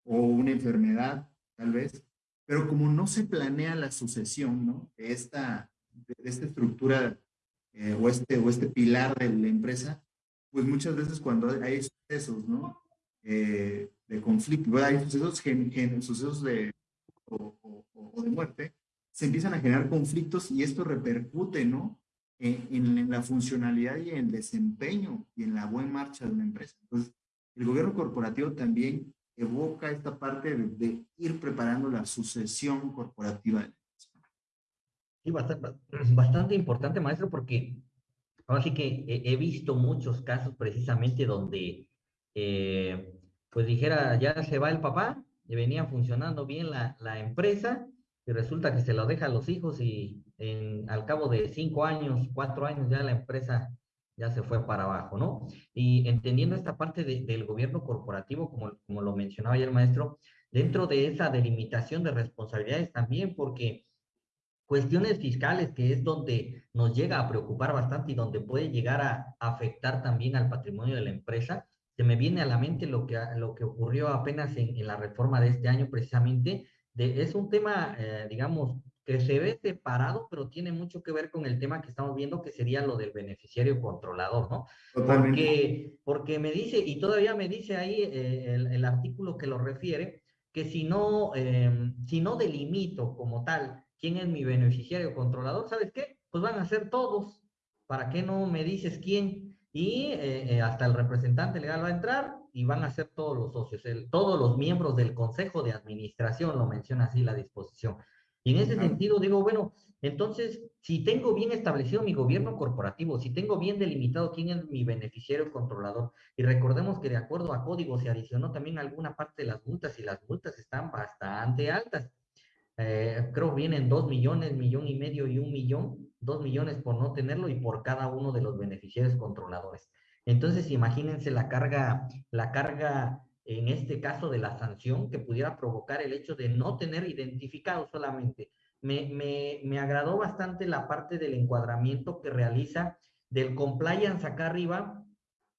o una enfermedad, tal vez, pero como no se planea la sucesión, ¿no? De esta, de esta estructura eh, o, este, o este pilar de la empresa, pues muchas veces cuando hay sucesos, ¿no? Eh, de conflicto, hay sucesos, sucesos de, o, o, de muerte, se empiezan a generar conflictos y esto repercute, ¿no? En, en, la funcionalidad y en el desempeño y en la buena marcha de una empresa. Entonces, el gobierno corporativo también evoca esta parte de, ir preparando la sucesión corporativa. Sí, bastante, importante, maestro, porque ahora sí que he, visto muchos casos precisamente donde, eh, pues dijera, ya se va el papá, venía funcionando bien la, la empresa, y resulta que se lo deja a los hijos y al cabo de cinco años, cuatro años ya la empresa ya se fue para abajo, ¿no? Y entendiendo esta parte del gobierno corporativo, como, como lo mencionaba ya el maestro, dentro de esa delimitación de responsabilidades también, porque cuestiones fiscales, que es donde nos llega a preocupar bastante y donde puede llegar a afectar también al patrimonio de la empresa, se me viene a la mente lo que, lo que ocurrió apenas en, la reforma de este año precisamente, de, es un tema, eh, digamos, que se ve separado, pero tiene mucho que ver con el tema que estamos viendo, que sería lo del beneficiario controlador, ¿no? Porque, porque me dice, y todavía me dice ahí eh, el, artículo que lo refiere, que si no, em, si no delimito como tal quién es mi beneficiario controlador, ¿sabes qué? Pues van a ser todos. ¿Para qué no me dices quién? Y eh, eh, hasta el representante legal va a entrar y van a ser todos los socios, todos los miembros del Consejo de Administración, lo menciona así la disposición. Y en ese sentido digo, bueno, entonces, si tengo bien establecido mi gobierno corporativo, si tengo bien delimitado quién es mi beneficiario controlador, y recordemos que de acuerdo a código se adicionó también alguna parte de las multas, y las multas están bastante altas. Eh, creo vienen dos millones, millón y medio y un millón, dos millones por no tenerlo y por cada uno de los beneficiarios controladores. Entonces, imagínense la carga, la carga en este caso de la sanción que pudiera provocar el hecho de no tener identificado solamente. Me, me, me agradó bastante la parte del encuadramiento que realiza del compliance acá arriba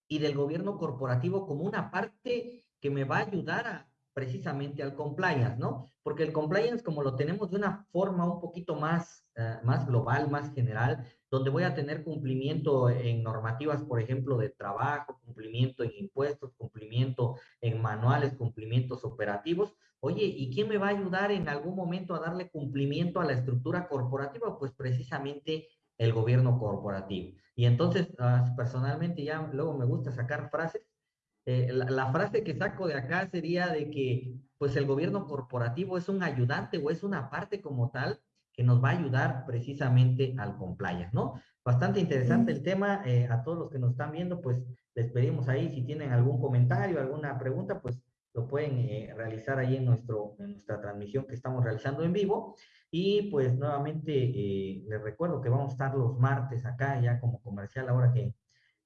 y del gobierno corporativo como una parte que me va a ayudar a, precisamente al compliance, ¿no? Porque el compliance, como lo tenemos de una forma un poquito más, eh, más global, más general, donde voy a tener cumplimiento en normativas, por ejemplo, de trabajo, cumplimiento en impuestos, cumplimiento en manuales, cumplimientos operativos. Oye, ¿y quién me va a ayudar en algún momento a darle cumplimiento a la estructura corporativa? Pues precisamente el gobierno corporativo. Y entonces, ah, personalmente, ya luego me gusta sacar frases eh, la, frase que saco de acá sería de que pues el gobierno corporativo es un ayudante o es una parte como tal que nos va a ayudar precisamente al compliance, ¿no? Bastante interesante el tema. Eh, a todos los que nos están viendo, pues les pedimos ahí si tienen algún comentario, alguna pregunta, pues lo pueden eh, realizar ahí en, nuestro, en nuestra transmisión que estamos realizando en vivo. Y pues nuevamente les recuerdo que vamos a estar los martes acá ya como comercial ahora que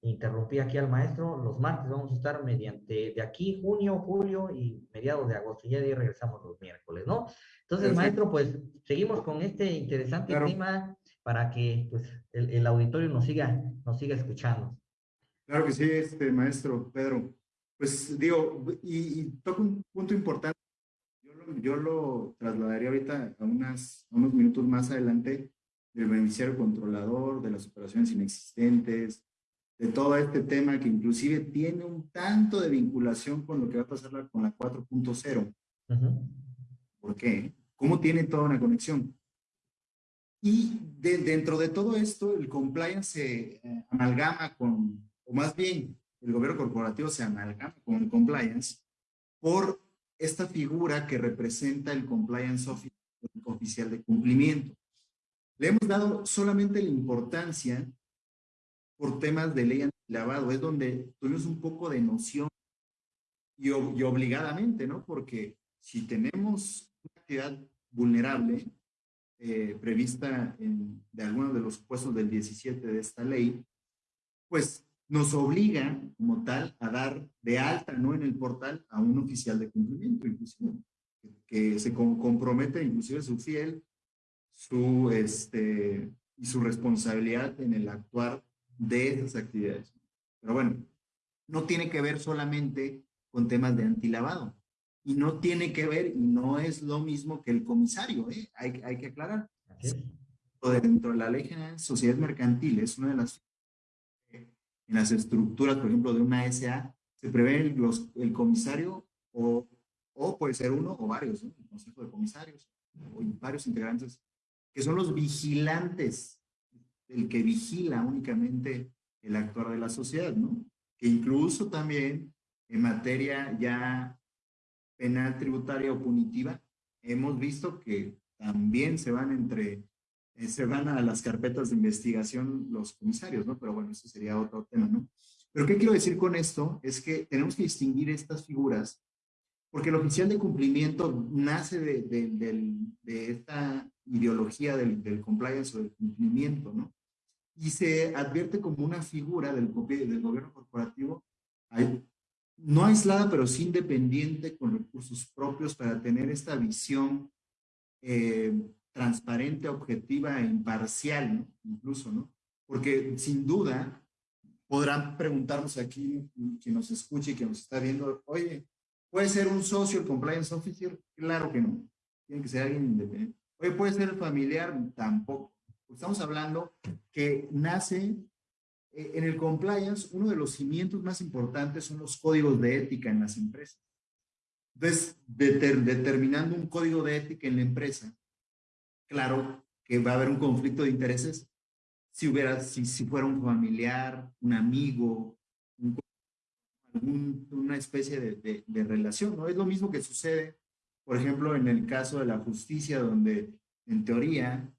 interrumpí aquí al maestro. Los martes vamos a estar mediante de aquí, junio, julio y mediados de agosto. Y ya de ahí regresamos los miércoles, ¿no? Entonces, maestro, pues seguimos con este interesante tema para que pues, el, auditorio nos siga, nos siga escuchando. Claro que sí, este maestro Pedro. Pues digo, y, y toca un punto importante. Yo lo, yo lo trasladaría ahorita a, unas, a unos minutos más adelante del beneficiario controlador, de las operaciones inexistentes, de todo este tema que inclusive tiene un tanto de vinculación con lo que va a pasar con la 4.0. ¿Por qué? ¿Cómo tiene toda una conexión? Y dentro de todo esto, el compliance se eh, amalgama con, o más bien, el gobierno corporativo se amalgama con el compliance por esta figura que representa el compliance oficial de cumplimiento. Le hemos dado solamente la importancia por temas de ley antilavado, es donde tuvimos un poco de noción y, obligadamente, ¿no? Porque si tenemos una actividad vulnerable eh, prevista en, de algunos de los supuestos del 17 de esta ley, pues nos obliga como tal a dar de alta, ¿no? En el portal a un oficial de cumplimiento, inclusive, que se compromete inclusive su fiel, su, este, y su responsabilidad en el actuar de esas actividades. Pero bueno, no tiene que ver solamente con temas de antilavado. Y no tiene que ver, y no es lo mismo que el comisario, ¿eh? hay, hay que aclarar. Dentro de la ley general de sociedades mercantiles, una de las en las estructuras, por ejemplo, de una SA, se prevé los, el comisario o, o puede ser uno o varios, el consejo de comisarios o varios integrantes, que son los vigilantes el que vigila únicamente el actuar de la sociedad, ¿no? Que incluso también en materia ya penal, tributaria o punitiva, hemos visto que también se van entre, eh, se van a las carpetas de investigación los comisarios, ¿no? Pero bueno, eso sería otro tema, ¿no? Pero ¿qué quiero decir con esto? Es que tenemos que distinguir estas figuras porque el oficial de cumplimiento nace de, de, esta ideología del, del, compliance o del cumplimiento, ¿no? Y se advierte como una figura del, gobierno corporativo no aislada, pero sí independiente con recursos propios para tener esta visión eh, transparente, objetiva e imparcial, incluso, ¿no? Porque sin duda podrán preguntarnos aquí, quien nos escuche y que nos está viendo, oye, ¿puede ser un socio el compliance officer? Claro que no. Tiene que ser alguien independiente. Oye, puede ser familiar, tampoco. Estamos hablando que nace eh, en el compliance, uno de los cimientos más importantes son los códigos de ética en las empresas. Entonces, determinando un código de ética en la empresa, claro que va a haber un conflicto de intereses si hubiera, si, si fuera un familiar, un amigo, una especie de, de, relación, ¿no? Es lo mismo que sucede, por ejemplo, en el caso de la justicia, donde en teoría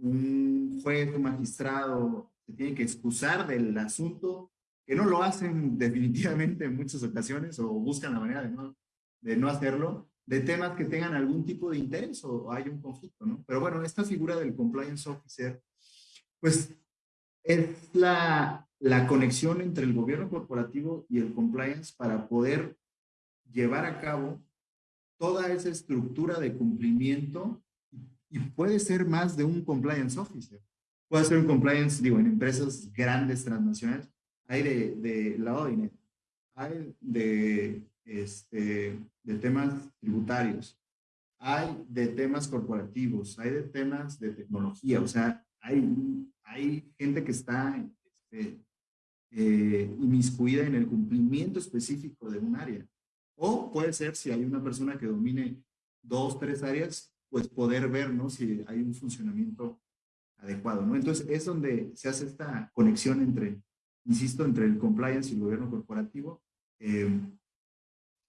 un juez, un magistrado se tiene que excusar del asunto, que no lo hacen definitivamente en muchas ocasiones o buscan la manera de no, de no hacerlo, de temas que tengan algún tipo de interés o hay un conflicto, ¿no? Pero bueno, esta figura del compliance officer, pues es la, la conexión entre el gobierno corporativo y el compliance para poder llevar a cabo toda esa estructura de cumplimiento y puede ser más de un compliance officer. Puede ser un compliance, digo, en empresas grandes transnacionales, hay de, de la OINE, hay de, este, de temas tributarios, hay de temas corporativos, hay de temas de tecnología, o sea, hay, hay gente que está este, eh, inmiscuida en el cumplimiento específico de un área. O puede ser si hay una persona que domine dos, tres áreas, pues poder ver ¿no? si hay un funcionamiento adecuado. ¿no? Entonces es donde se hace esta conexión entre, insisto, entre el compliance y el gobierno corporativo. Eh,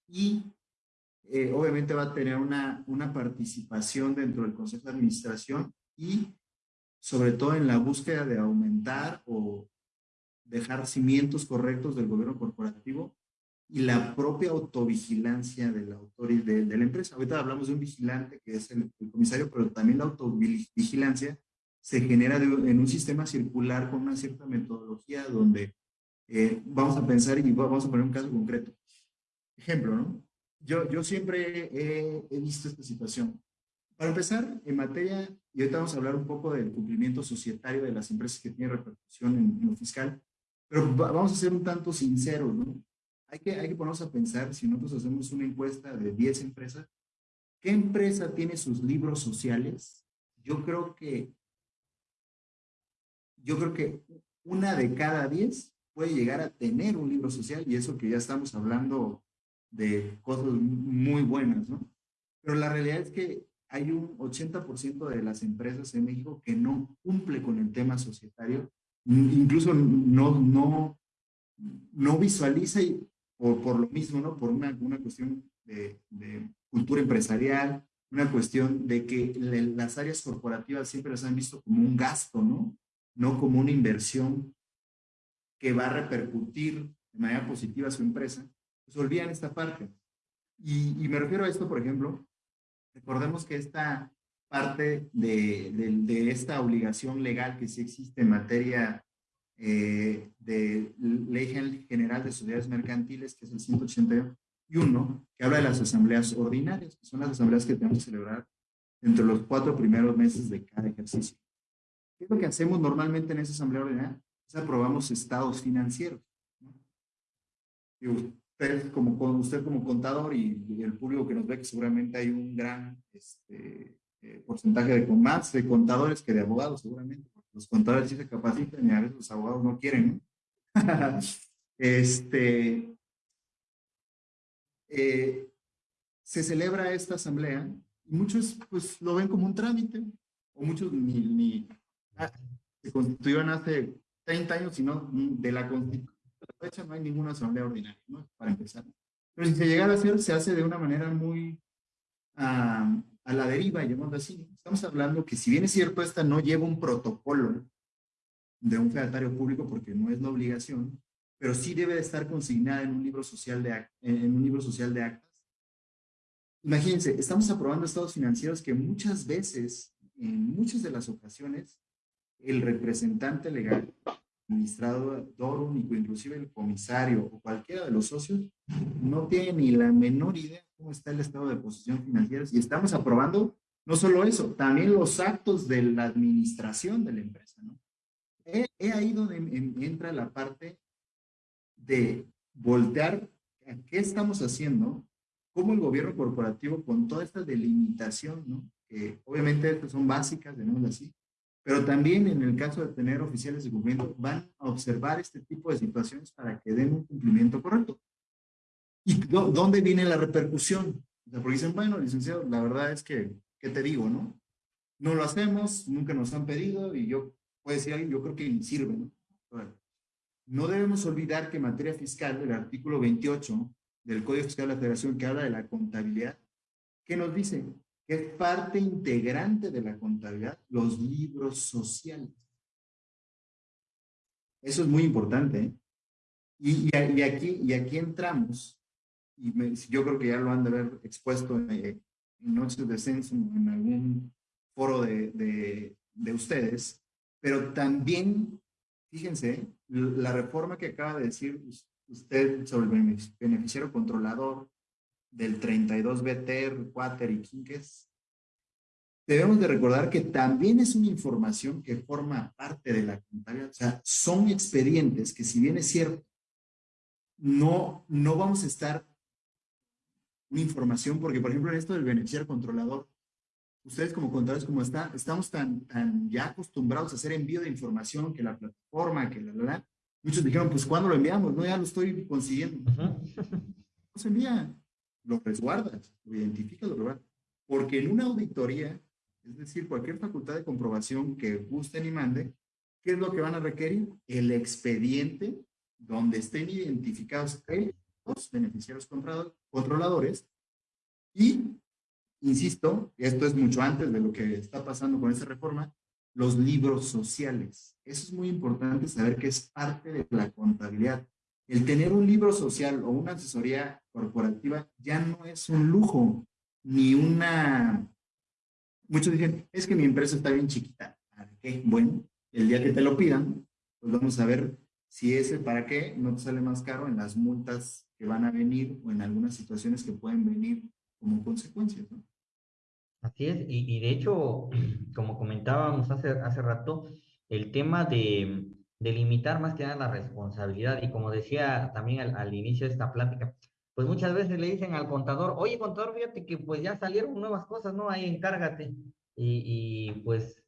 y eh, obviamente va a tener una, una participación dentro del Consejo de Administración y sobre todo en la búsqueda de aumentar o dejar cimientos correctos del gobierno corporativo y la propia autovigilancia de la autoridad de, la empresa. Ahorita hablamos de un vigilante que es el, comisario, pero también la autovigilancia se genera en un sistema circular con una cierta metodología donde eh, vamos a pensar y vamos a poner un caso concreto. Ejemplo, ¿no? Yo, yo siempre he, he visto esta situación. Para empezar, en materia, y ahorita vamos a hablar un poco del cumplimiento societario de las empresas que tienen repercusión en, lo fiscal, pero vamos a ser un tanto sinceros, ¿no? Hay que, hay que ponernos a pensar, si nosotros hacemos una encuesta de 10 empresas, ¿qué empresa tiene sus libros sociales? Yo creo que, yo creo que una de cada 10 puede llegar a tener un libro social y eso que ya estamos hablando de cosas muy buenas, ¿no? Pero la realidad es que hay un 80% de las empresas en México que no cumple con el tema societario, incluso no, no, no visualiza y por, por lo mismo, ¿no? Por una, una cuestión de, de, cultura empresarial, una cuestión de que las áreas corporativas siempre las han visto como un gasto, ¿no? No como una inversión que va a repercutir de manera positiva a su empresa, pues olvidan esta parte. Y, y me refiero a esto, por ejemplo, Recordemos que esta parte de, de, esta obligación legal que sí existe en materia eh, de Ley General de Sociedades Mercantiles, que es el 181, que habla de las asambleas ordinarias, que son las asambleas que tenemos que celebrar entre los cuatro primeros meses de cada ejercicio. ¿Qué es lo que hacemos normalmente en esa asamblea ordinaria? Es aprobamos estados financieros. ¿no? usted como, usted como contador y, el público que nos ve, que seguramente hay un gran este, eh, porcentaje de más de contadores que de abogados, seguramente. Los contadores sí se capacitan y a veces los abogados no quieren. este, eh, se celebra esta asamblea y muchos pues lo ven como un trámite o muchos ni, ni ah, se constituyeron hace 30 años, sino de la constitución la fecha no hay ninguna asamblea ordinaria, ¿no? Para empezar. Pero si se llegara a hacer, se hace de una manera muy a la deriva, llamémoslo así. Estamos hablando que si bien es cierto, esta no lleva un protocolo de un fedatario público porque no es la obligación, pero sí debe de estar consignada en un libro social de, en un libro social de actas. Imagínense, estamos aprobando estados financieros que muchas veces, en muchas de las ocasiones, el representante legal administrador único, inclusive el comisario o cualquiera de los socios, no tiene ni la menor idea cómo está el estado de posición financiera. Y estamos aprobando no solo eso, también los actos de la administración de la empresa. ¿no? He, ahí donde entra la parte de voltear qué estamos haciendo, cómo el gobierno corporativo con toda esta delimitación ¿no? que obviamente son básicas, digamos así, pero también en el caso de tener oficiales de cumplimiento, van a observar este tipo de situaciones para que den un cumplimiento correcto. ¿Y dónde viene la repercusión? porque dicen, bueno, licenciado, la verdad es que, ¿qué te digo, no? No lo hacemos, nunca nos han pedido y yo, puede decir alguien, yo creo que ni sirve, ¿no? no debemos olvidar que en materia fiscal, el artículo 28 del Código Fiscal de la Federación que habla de la contabilidad, ¿qué nos dice? Es parte integrante de la contabilidad los libros sociales. Eso es muy importante. ¿eh? Y, y, aquí, y aquí entramos, y yo creo que ya lo han de haber expuesto en, en Noches de Censo, en algún foro de, de, de ustedes, pero también, fíjense, la reforma que acaba de decir usted sobre el beneficiario controlador del 32 BTR, Quater y Quinques, debemos de recordar que también es una información que forma parte de la contabilidad. O sea, son expedientes que si bien es cierto, no, no vamos a estar una información, porque por ejemplo en esto del beneficiario controlador, ustedes como contadores, como está, estamos tan, tan ya acostumbrados a hacer envío de información que la plataforma, que la, la, la Muchos dijeron, pues ¿cuándo lo enviamos? No, ya lo estoy consiguiendo. No se envía, lo resguardas, lo identificas, lo resguardas. Porque en una auditoría, es decir, cualquier facultad de comprobación que gusten y mande, ¿qué es lo que van a requerir? El expediente donde estén identificados los beneficiarios controladores y, insisto, esto es mucho antes de lo que está pasando con esta reforma, los libros sociales. Eso es muy importante saber que es parte de la contabilidad. El tener un libro social o una asesoría corporativa ya no es un lujo, ni una... Muchos dicen, es que mi empresa está bien chiquita. ¿Para qué? Bueno, el día que te lo pidan, pues vamos a ver si ese para qué no te sale más caro en las multas que van a venir o en algunas situaciones que pueden venir como consecuencias. Así es, y, de hecho, como comentábamos hace, hace rato, el tema de, de limitar más que nada la responsabilidad, y como decía también al, al, inicio de esta plática, pues muchas veces le dicen al contador, oye contador, fíjate que pues ya salieron nuevas cosas, ¿no? Ahí encárgate. Y, y pues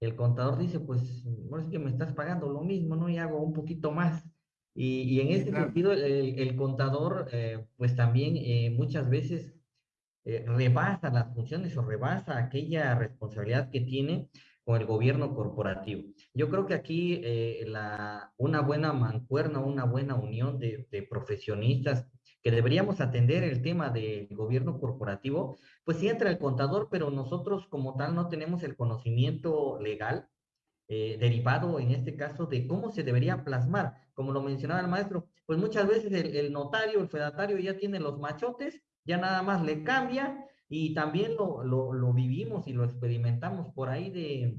el contador dice, pues, bueno, es que me estás pagando lo mismo, ¿no? Y hago un poquito más. Y, y en este sentido, el, el contador, eh, pues también eh, muchas veces eh, rebasa las funciones o rebasa aquella responsabilidad que tiene con el gobierno corporativo. Yo creo que aquí la, una buena mancuerna, una buena unión de, de, profesionistas que deberíamos atender el tema del gobierno corporativo, pues sí entra el contador, pero nosotros como tal no tenemos el conocimiento legal eh, derivado en este caso de cómo se debería plasmar. Como lo mencionaba el maestro, pues muchas veces el, el notario, el fedatario ya tiene los machotes ya nada más le cambia y también lo, lo, lo, vivimos y lo experimentamos por ahí de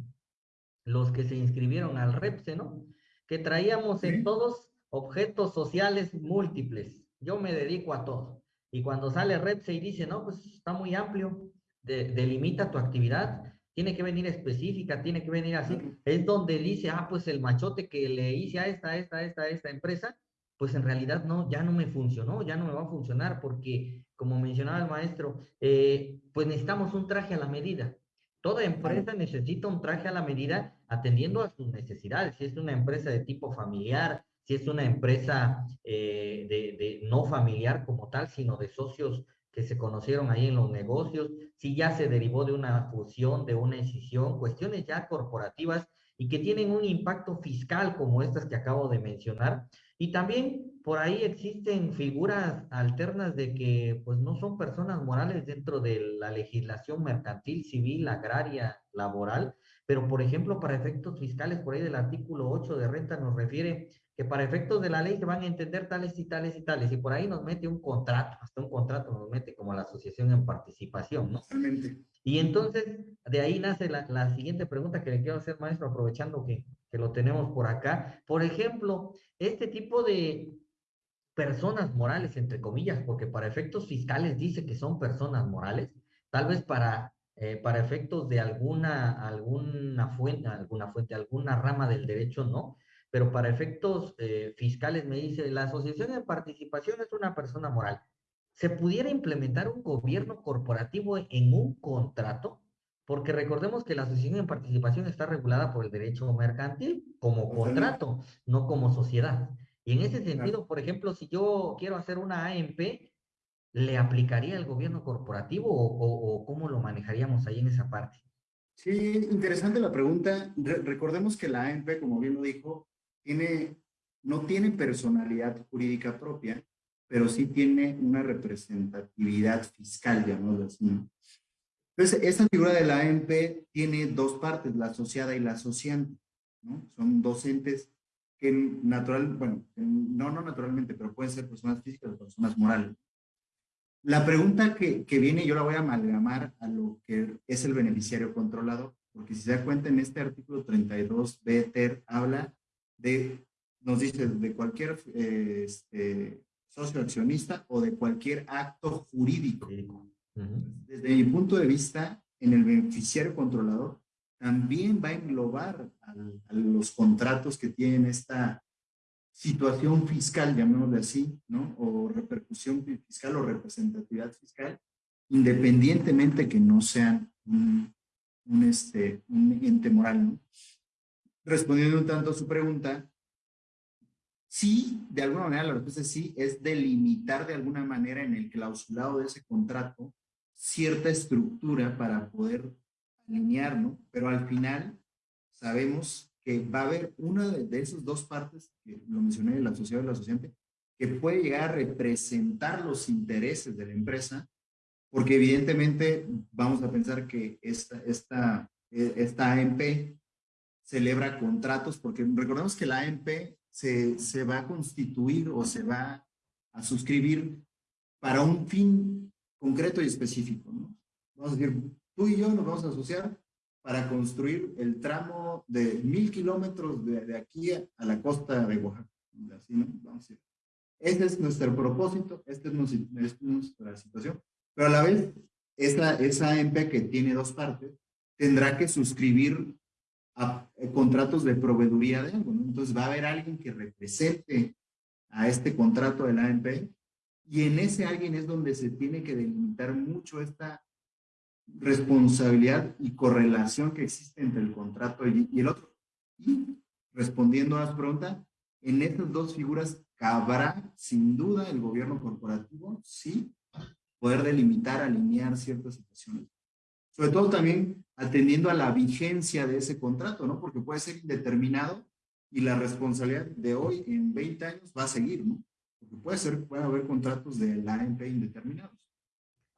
los que se inscribieron al REPSE, ¿no? Que traíamos en todos objetos sociales múltiples. Yo me dedico a todo. Y cuando sale REPSE y dice, no, pues está muy amplio, de, delimita tu actividad, tiene que venir específica, tiene que venir así, es donde dice, ah, pues el machote que le hice a esta, esta, esta, esta empresa, pues en realidad no, ya no me funcionó, ya no me va a funcionar porque, como mencionaba el maestro, eh, pues necesitamos un traje a la medida. Toda empresa necesita un traje a la medida atendiendo a sus necesidades. Si es una empresa de tipo familiar, si es una empresa eh, de, no familiar como tal, sino de socios que se conocieron ahí en los negocios, si ya se derivó de una fusión, de una decisión, cuestiones ya corporativas y que tienen un impacto fiscal como estas que acabo de mencionar, y también por ahí existen figuras alternas de que pues no son personas morales dentro de la legislación mercantil, civil, agraria, laboral, pero por ejemplo para efectos fiscales, por ahí del artículo 8 de renta nos refiere que para efectos de la ley se van a entender tales y tales y tales, y por ahí nos mete un contrato, hasta un contrato nos mete como la asociación en participación, ¿no? Totalmente. Y entonces, de ahí nace la, la siguiente pregunta que le quiero hacer, maestro, aprovechando que, que lo tenemos por acá. Por ejemplo, este tipo de personas morales, entre comillas, porque para efectos fiscales dice que son personas morales, tal vez para, eh, para efectos de alguna, alguna fuente, alguna fuente, alguna rama del derecho, no, pero para efectos eh, fiscales me dice, la asociación de participación es una persona moral. ¿Se pudiera implementar un gobierno corporativo en un contrato? porque recordemos que la asociación en participación está regulada por el derecho mercantil como contrato, no como sociedad. Y en ese sentido, por ejemplo, si yo quiero hacer una AMP, ¿le aplicaría el gobierno corporativo o, cómo lo manejaríamos ahí en esa parte? Sí, interesante la pregunta. recordemos que la AMP, como bien lo dijo, no tiene personalidad jurídica propia, pero sí tiene una representatividad fiscal, llamémoslo así. Entonces, esta figura de la AMP tiene dos partes, la asociada y la asociante. Son docentes que natural, bueno, no, no naturalmente, pero pueden ser personas físicas o personas morales. La pregunta que, que, viene, yo la voy a amalgamar a lo que es el beneficiario controlado, porque si se da cuenta en este artículo 32 BTER habla de, nos dice, de cualquier eh, este, socio accionista o de cualquier acto jurídico. Desde mi punto de vista, en el beneficiario controlador, también va a englobar a, los contratos que tienen esta situación fiscal, llamémosle así, ¿no? O repercusión fiscal o representatividad fiscal, independientemente que no sean un, este, un ente moral, Respondiendo un tanto a su pregunta, sí, de alguna manera la respuesta es sí, es delimitar de alguna manera en el clausulado de ese contrato cierta estructura para poder alinear, ¿no? Pero al final sabemos que va a haber una de, esas dos partes, que lo mencioné, el asociado y el asociante, que puede llegar a representar los intereses de la empresa, porque evidentemente vamos a pensar que esta, esta, esta AMP celebra contratos, porque recordemos que la AMP se, se va a constituir o se va a suscribir para un fin concreto y específico, ¿no? Vamos a decir, tú y yo nos vamos a asociar para construir el tramo de mil kilómetros de, de, aquí a, la costa de Oaxaca. Así, ¿no? Vamos a decir. Este es nuestro propósito, esta es, nuestra situación, pero a la vez, esa, esa AMP que tiene dos partes, tendrá que suscribir a, eh, contratos de proveeduría de algo, ¿no? Entonces va a haber alguien que represente a este contrato de la AMP y en ese alguien es donde se tiene que delimitar mucho esta responsabilidad y correlación que existe entre el contrato y, el otro. Y respondiendo a la pregunta, en estas dos figuras cabrá sin duda el gobierno corporativo, sí, poder delimitar, alinear ciertas situaciones. Sobre todo también atendiendo a la vigencia de ese contrato, ¿no? Porque puede ser indeterminado y la responsabilidad de hoy en 20 años va a seguir, ¿no? Porque puede ser, puede haber contratos de la AMP indeterminados.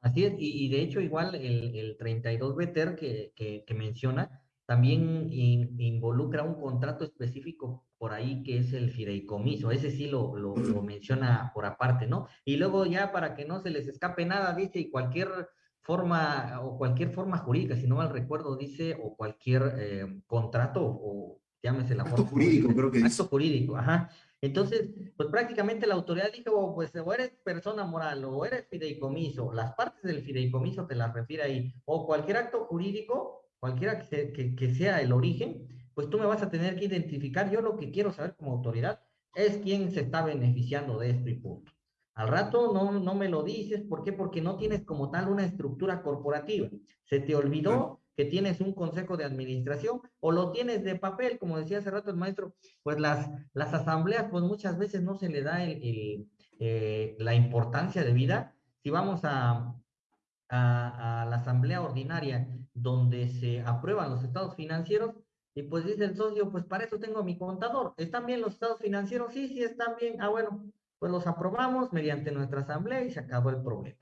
Así es, y, de hecho igual el, el 32 BTER que, que, menciona también involucra un contrato específico por ahí que es el fideicomiso, ese sí lo, lo, menciona por aparte, ¿no? Y luego ya para que no se les escape nada, dice, y cualquier forma o cualquier forma jurídica, si no mal recuerdo, dice, o cualquier eh, contrato o llámese la forma. jurídico, creo que Acto jurídico, ajá. Entonces, pues prácticamente la autoridad dijo, oh, pues o eres persona moral o eres fideicomiso, las partes del fideicomiso te las refiere ahí, o cualquier acto jurídico, cualquiera que, que, sea el origen, pues tú me vas a tener que identificar. Yo lo que quiero saber como autoridad es quién se está beneficiando de esto y punto. Al rato no, no me lo dices, ¿por qué? Porque no tienes como tal una estructura corporativa. Se te olvidó que tienes un consejo de administración o lo tienes de papel, como decía hace rato el maestro, pues las, las asambleas, pues muchas veces no se le da el, eh, la importancia de vida. Si vamos a, a, la asamblea ordinaria donde se aprueban los estados financieros, y pues dice el socio, pues para eso tengo mi contador. ¿Están bien los estados financieros? Sí, sí, están bien. Ah, bueno, pues los aprobamos mediante nuestra asamblea y se acabó el problema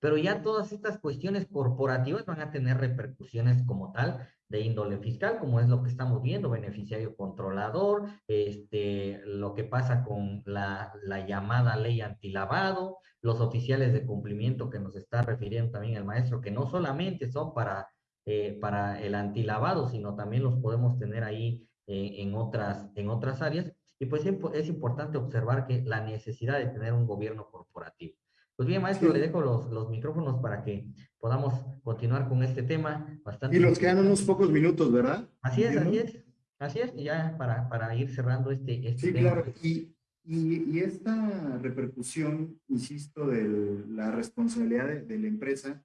pero ya todas estas cuestiones corporativas van a tener repercusiones como tal de índole fiscal, como es lo que estamos viendo, beneficiario controlador, este, lo que pasa con la, la llamada ley antilavado, los oficiales de cumplimiento que nos está refiriendo también el maestro, que no solamente son para, eh, para el antilavado, sino también los podemos tener ahí eh, en, otras, en otras áreas. Y pues es importante observar que la necesidad de tener un gobierno corporativo. Pues bien, maestro, le dejo los, los, micrófonos para que podamos continuar con este tema. Bastante y nos quedan unos pocos minutos, ¿verdad? Así es, así es. Así es, y ya para, para ir cerrando este, este sí, claro. Y, y, y, esta repercusión, insisto, de la responsabilidad de, de la empresa,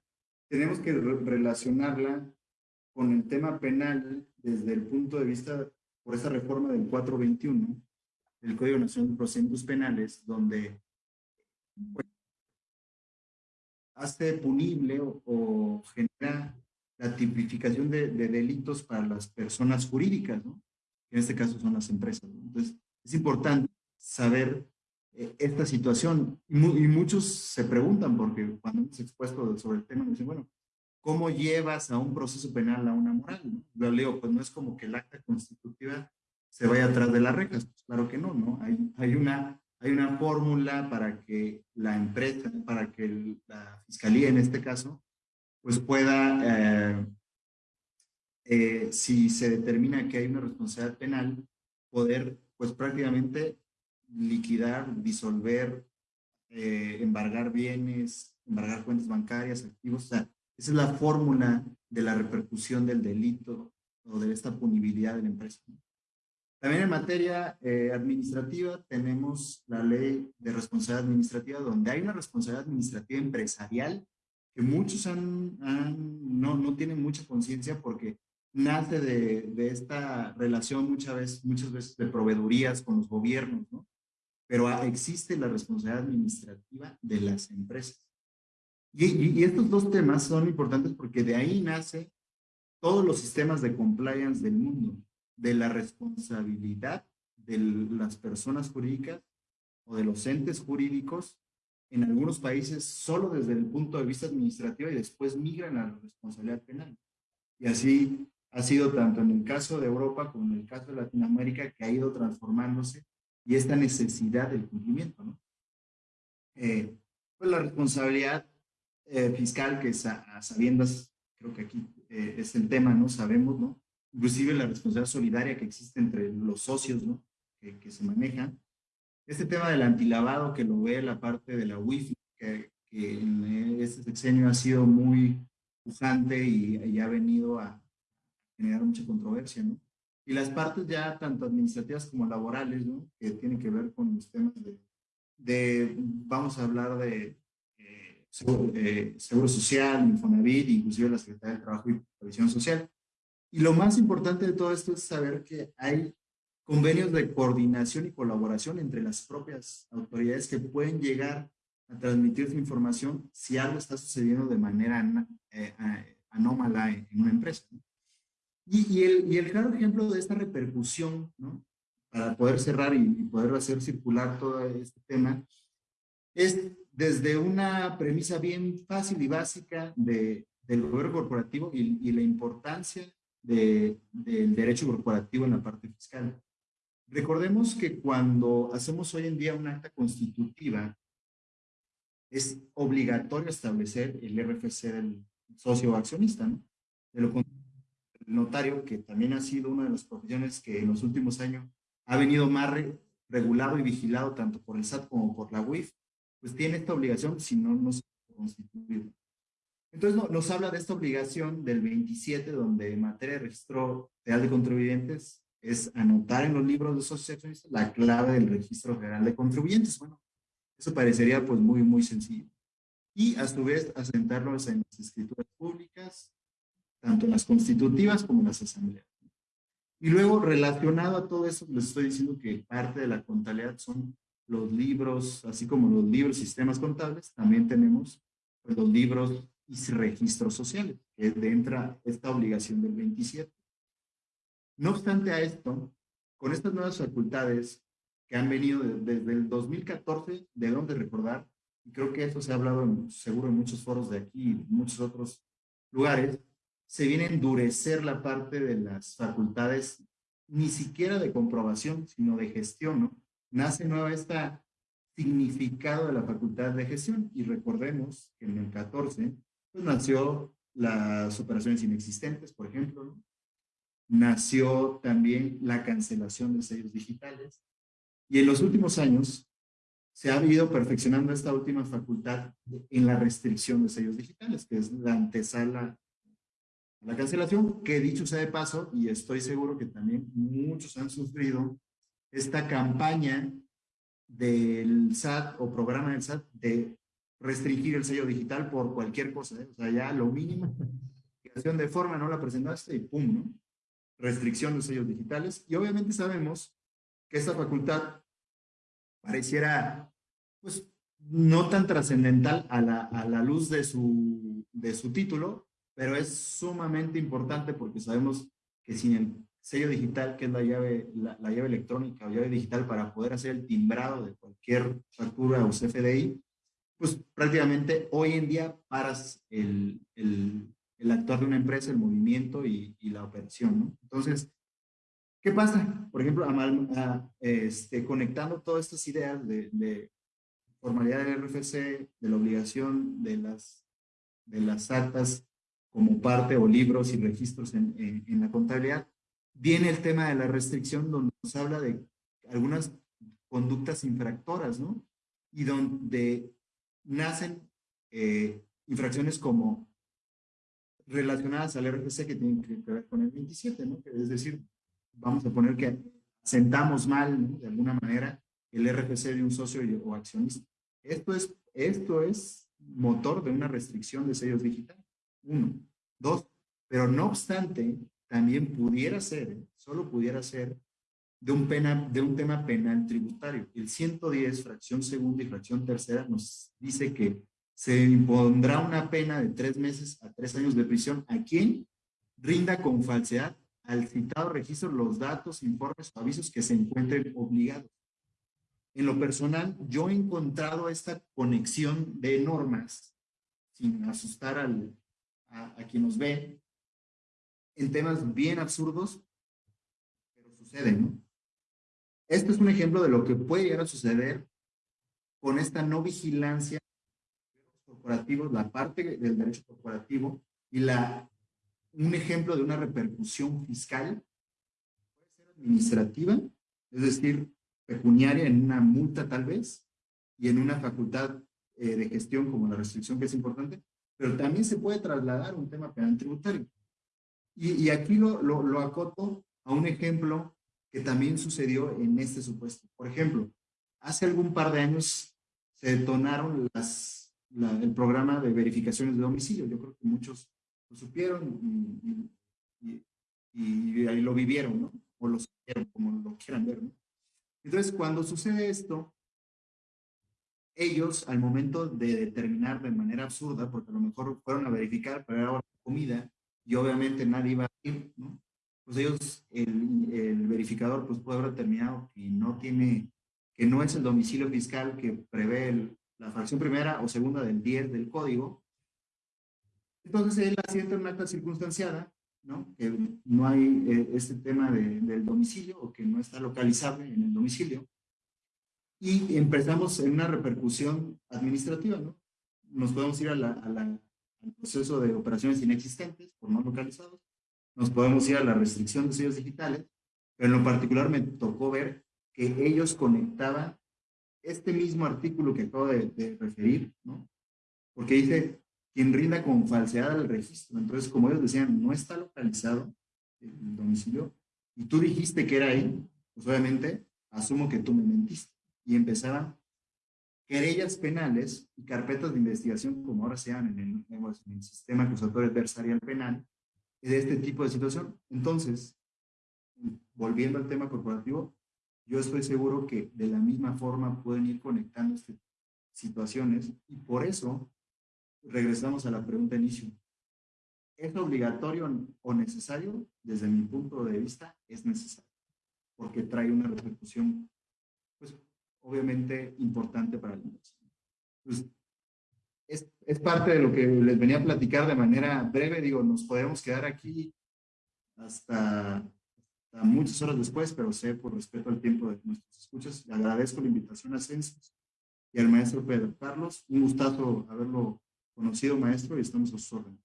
tenemos que relacionarla con el tema penal desde el punto de vista por esa reforma del 421 del Código Nacional de Procedimientos Penales, donde hace punible o, genera la tipificación de, delitos para las personas jurídicas, ¿no? en este caso son las empresas. Entonces, es importante saber eh, esta situación. Y, muchos se preguntan, porque cuando hemos expuesto sobre el tema, dicen, bueno, ¿cómo llevas a un proceso penal a una moral? Lo leo, pues no es como que el acta constitutiva se vaya atrás de las rejas. Pues claro que no, ¿no? Hay, hay una, hay una fórmula para que la empresa, para que la fiscalía en este caso, pues pueda, eh, eh, si se determina que hay una responsabilidad penal, poder pues prácticamente liquidar, disolver, eh, embargar bienes, embargar cuentas bancarias, activos. O sea, esa es la fórmula de la repercusión del delito o de esta punibilidad de la empresa. También en materia eh, administrativa tenemos la ley de responsabilidad administrativa, donde hay una responsabilidad administrativa empresarial que muchos han, no, no tienen mucha conciencia porque nace de, de, esta relación muchas veces, muchas veces de proveedurías con los gobiernos, ¿no? Pero existe la responsabilidad administrativa de las empresas. Y, y, estos dos temas son importantes porque de ahí nace todos los sistemas de compliance del mundo, de la responsabilidad de las personas jurídicas o de los entes jurídicos en algunos países solo desde el punto de vista administrativo y después migran a la responsabilidad penal. Y así ha sido tanto en el caso de Europa como en el caso de Latinoamérica que ha ido transformándose y esta necesidad del cumplimiento. ¿no? Eh, pues la responsabilidad eh, fiscal que a, sabiendas, creo que aquí eh, es el tema, ¿no? Sabemos, ¿no? Inclusive la responsabilidad solidaria que existe entre los socios, ¿no? Que, que se manejan. Este tema del antilavado que lo ve la parte de la WIFI, que, que en este sexenio ha sido muy pujante y, y ha venido a, generar mucha controversia, ¿no? Y las partes ya tanto administrativas como laborales, ¿no? Que tienen que ver con los temas de, de vamos a hablar de eh, seguro, social, Infonavit, inclusive la Secretaría del Trabajo y Previsión Social. Y lo más importante de todo esto es saber que hay convenios de coordinación y colaboración entre las propias autoridades que pueden llegar a transmitir su información si algo está sucediendo de manera eh, anómala en una empresa. ¿no? Y, el, y el claro ejemplo de esta repercusión, ¿no? para poder cerrar y, poder hacer circular todo este tema, es desde una premisa bien fácil y básica de, del gobierno corporativo y, y la importancia de, del derecho corporativo en la parte fiscal. Recordemos que cuando hacemos hoy en día un acta constitutiva, es obligatorio establecer el RFC del socio accionista, ¿no? De lo contrario, notario, que también ha sido una de las profesiones que en los últimos años ha venido más regulado y vigilado tanto por el SAT como por la UIF, pues tiene esta obligación si no, no se constituido. Entonces no, nos habla de esta obligación del 27, donde materia de registro real de contribuyentes es anotar en los libros de socios la clave del registro general de contribuyentes. Bueno, eso parecería pues muy, muy sencillo. Y a su vez asentarlos en las escrituras públicas, tanto las constitutivas como las asambleas. Y luego, relacionado a todo eso, les estoy diciendo que parte de la contabilidad son los libros, así como los libros sistemas contables, también tenemos pues, los libros y registros sociales, que entra esta obligación del 27. No obstante a esto, con estas nuevas facultades que han venido desde el 2014, debemos de recordar, y creo que eso se ha hablado seguro en muchos foros de aquí y muchos otros lugares, se viene a endurecer la parte de las facultades, ni siquiera de comprobación, sino de gestión, ¿no? Nace nueva este significado de la facultad de gestión y recordemos que en el 14, nació las operaciones inexistentes, por ejemplo. Nació también la cancelación de sellos digitales y en los últimos años se ha ido perfeccionando esta última facultad en la restricción de sellos digitales, que es la antesala la cancelación, que dicho sea de paso, y estoy seguro que también muchos han sufrido esta campaña del SAT o programa del SAT de restringir el sello digital por cualquier cosa. ¿eh? O sea, ya lo mínimo obligación de forma, no la presentaste y pum, ¿no? Restricción de sellos digitales. Y obviamente sabemos que esta facultad pareciera, pues, no tan trascendental a la, a la luz de su, de su título, pero es sumamente importante porque sabemos que sin el sello digital, que es la llave, la, llave electrónica o llave digital para poder hacer el timbrado de cualquier factura o CFDI, pues prácticamente hoy en día paras el, el, el actuar de una empresa, el movimiento y, y la operación, ¿no? Entonces, ¿qué pasa? Por ejemplo, a, este, conectando todas estas ideas de, de formalidad del RFC, de la obligación de las, de las actas como parte o libros y registros en, en, la contabilidad, viene el tema de la restricción donde nos habla de algunas conductas infractoras, ¿no? Y donde nacen eh, infracciones como relacionadas al RFC que tienen que ver con el 27, ¿no? Es decir, vamos a poner que sentamos mal, ¿no? de alguna manera, el RFC de un socio o accionista. Esto es, esto es motor de una restricción de sellos digitales. Uno. Dos, pero no obstante, también pudiera ser, solo pudiera ser, de un, pena, de un tema penal tributario. El 110, fracción segunda y fracción tercera, nos dice que se impondrá una pena de tres meses a tres años de prisión a quien rinda con falsedad al citado registro los datos, informes o avisos que se encuentren obligados. En lo personal, yo he encontrado esta conexión de normas, sin asustar al, a, quien nos ve en temas bien absurdos, pero suceden, ¿no? Este es un ejemplo de lo que puede llegar a suceder con esta no vigilancia corporativos, la parte del derecho corporativo y la, un ejemplo de una repercusión fiscal, puede ser administrativa, es decir, pecuniaria en una multa tal vez, y en una facultad eh, de gestión como la restricción que es importante, pero también se puede trasladar un tema penal tributario. Y, y aquí lo, lo, lo, acoto a un ejemplo que también sucedió en este supuesto. Por ejemplo, hace algún par de años se detonaron las, el programa de verificaciones de domicilio. Yo creo que muchos lo supieron y, ahí lo vivieron, ¿no? O lo supieron, como lo quieran ver, ¿no? Entonces, cuando sucede esto, ellos al momento de determinar de manera absurda, porque a lo mejor fueron a verificar, pero era hora comida y obviamente nadie iba a ir, ¿no? Pues ellos, el, el, verificador, pues puede haber determinado que no tiene, que no es el domicilio fiscal que prevé la fracción primera o segunda del 10 del código. Entonces él asienta una acta circunstanciada, ¿no? Que no hay eh, este tema de, del domicilio o que no está localizable en el domicilio y empezamos en una repercusión administrativa, ¿no? Nos podemos ir a al proceso de operaciones inexistentes por no localizados, nos podemos ir a la restricción de sellos digitales, pero en lo particular me tocó ver que ellos conectaban este mismo artículo que acabo de, de referir, ¿no? Porque dice, quien rinda con falsedad el registro. Entonces, como ellos decían, no está localizado el domicilio, y tú dijiste que era ahí, pues obviamente asumo que tú me mentiste y empezaban querellas penales y carpetas de investigación, como ahora se llaman en el, en el sistema acusatorio adversarial penal, de este tipo de situación. Entonces, volviendo al tema corporativo, yo estoy seguro que de la misma forma pueden ir conectando estas situaciones y por eso regresamos a la pregunta inicio. ¿Es obligatorio o necesario? Desde mi punto de vista, es necesario, porque trae una repercusión pues, obviamente importante para la inversión. Pues, es, es, parte de lo que les venía a platicar de manera breve. Digo, nos podemos quedar aquí hasta, hasta muchas horas después, pero sé por respeto al tiempo de nuestros escuchas. Le agradezco la invitación a Census y al maestro Pedro Carlos. Un gustazo haberlo conocido, maestro, y estamos a sus órdenes.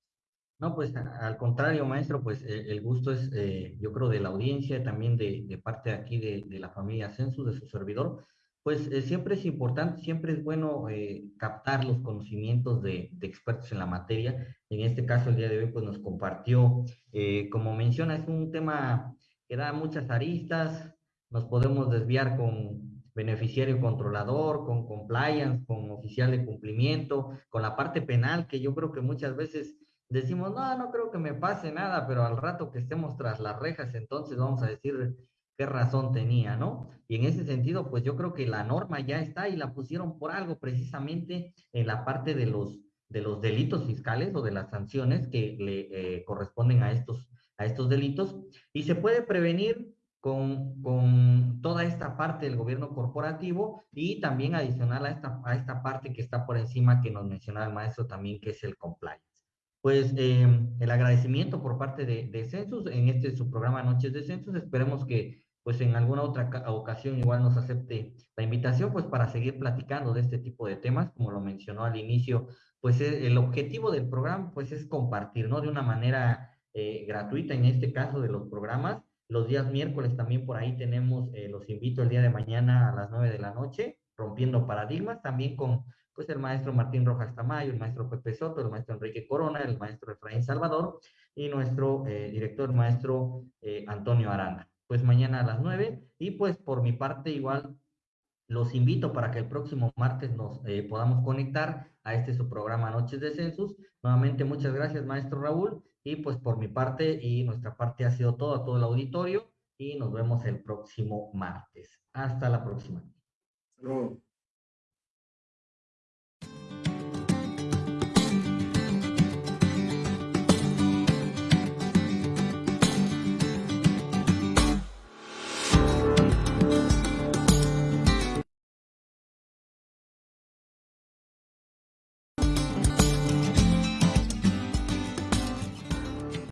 No, pues al contrario, maestro, pues eh, el gusto es, eh, yo creo, de la audiencia, también de, de parte aquí de, la familia Census, de su servidor, pues eh, siempre es importante, siempre es bueno eh, captar los conocimientos de, de, expertos en la materia. En este caso, el día de hoy, pues nos compartió, eh, como menciona, es un tema que da muchas aristas, nos podemos desviar con beneficiario controlador, con compliance, con oficial de cumplimiento, con la parte penal, que yo creo que muchas veces decimos, no, no creo que me pase nada, pero al rato que estemos tras las rejas, entonces vamos a decir qué razón tenía, ¿no? Y en ese sentido, pues yo creo que la norma ya está y la pusieron por algo precisamente en la parte de los, de los delitos fiscales o de las sanciones que le eh, corresponden a estos, a estos delitos y se puede prevenir con, con, toda esta parte del gobierno corporativo y también adicional a esta, a esta parte que está por encima que nos mencionaba el maestro también, que es el compliance. Pues eh, el agradecimiento por parte de, de Census en este su programa Noches de Census. Esperemos que pues en alguna otra ocasión igual nos acepte la invitación, pues para seguir platicando de este tipo de temas, como lo mencionó al inicio, pues eh, el objetivo del programa pues es compartir, ¿no? De una manera eh, gratuita, en este caso de los programas. Los días miércoles también por ahí tenemos, eh, los invito el día de mañana a las nueve de la noche, rompiendo paradigmas, también con pues el maestro Martín Rojas Tamayo, el maestro Pepe Soto, el maestro Enrique Corona, el maestro Efraín Salvador y nuestro director, maestro Antonio Arana pues mañana a las 9 y pues por mi parte igual los invito para que el próximo martes nos eh, podamos conectar a este su programa Noches de Census. Nuevamente muchas gracias maestro Raúl y pues por mi parte y nuestra parte ha sido todo a todo el auditorio y nos vemos el próximo martes. Hasta la próxima.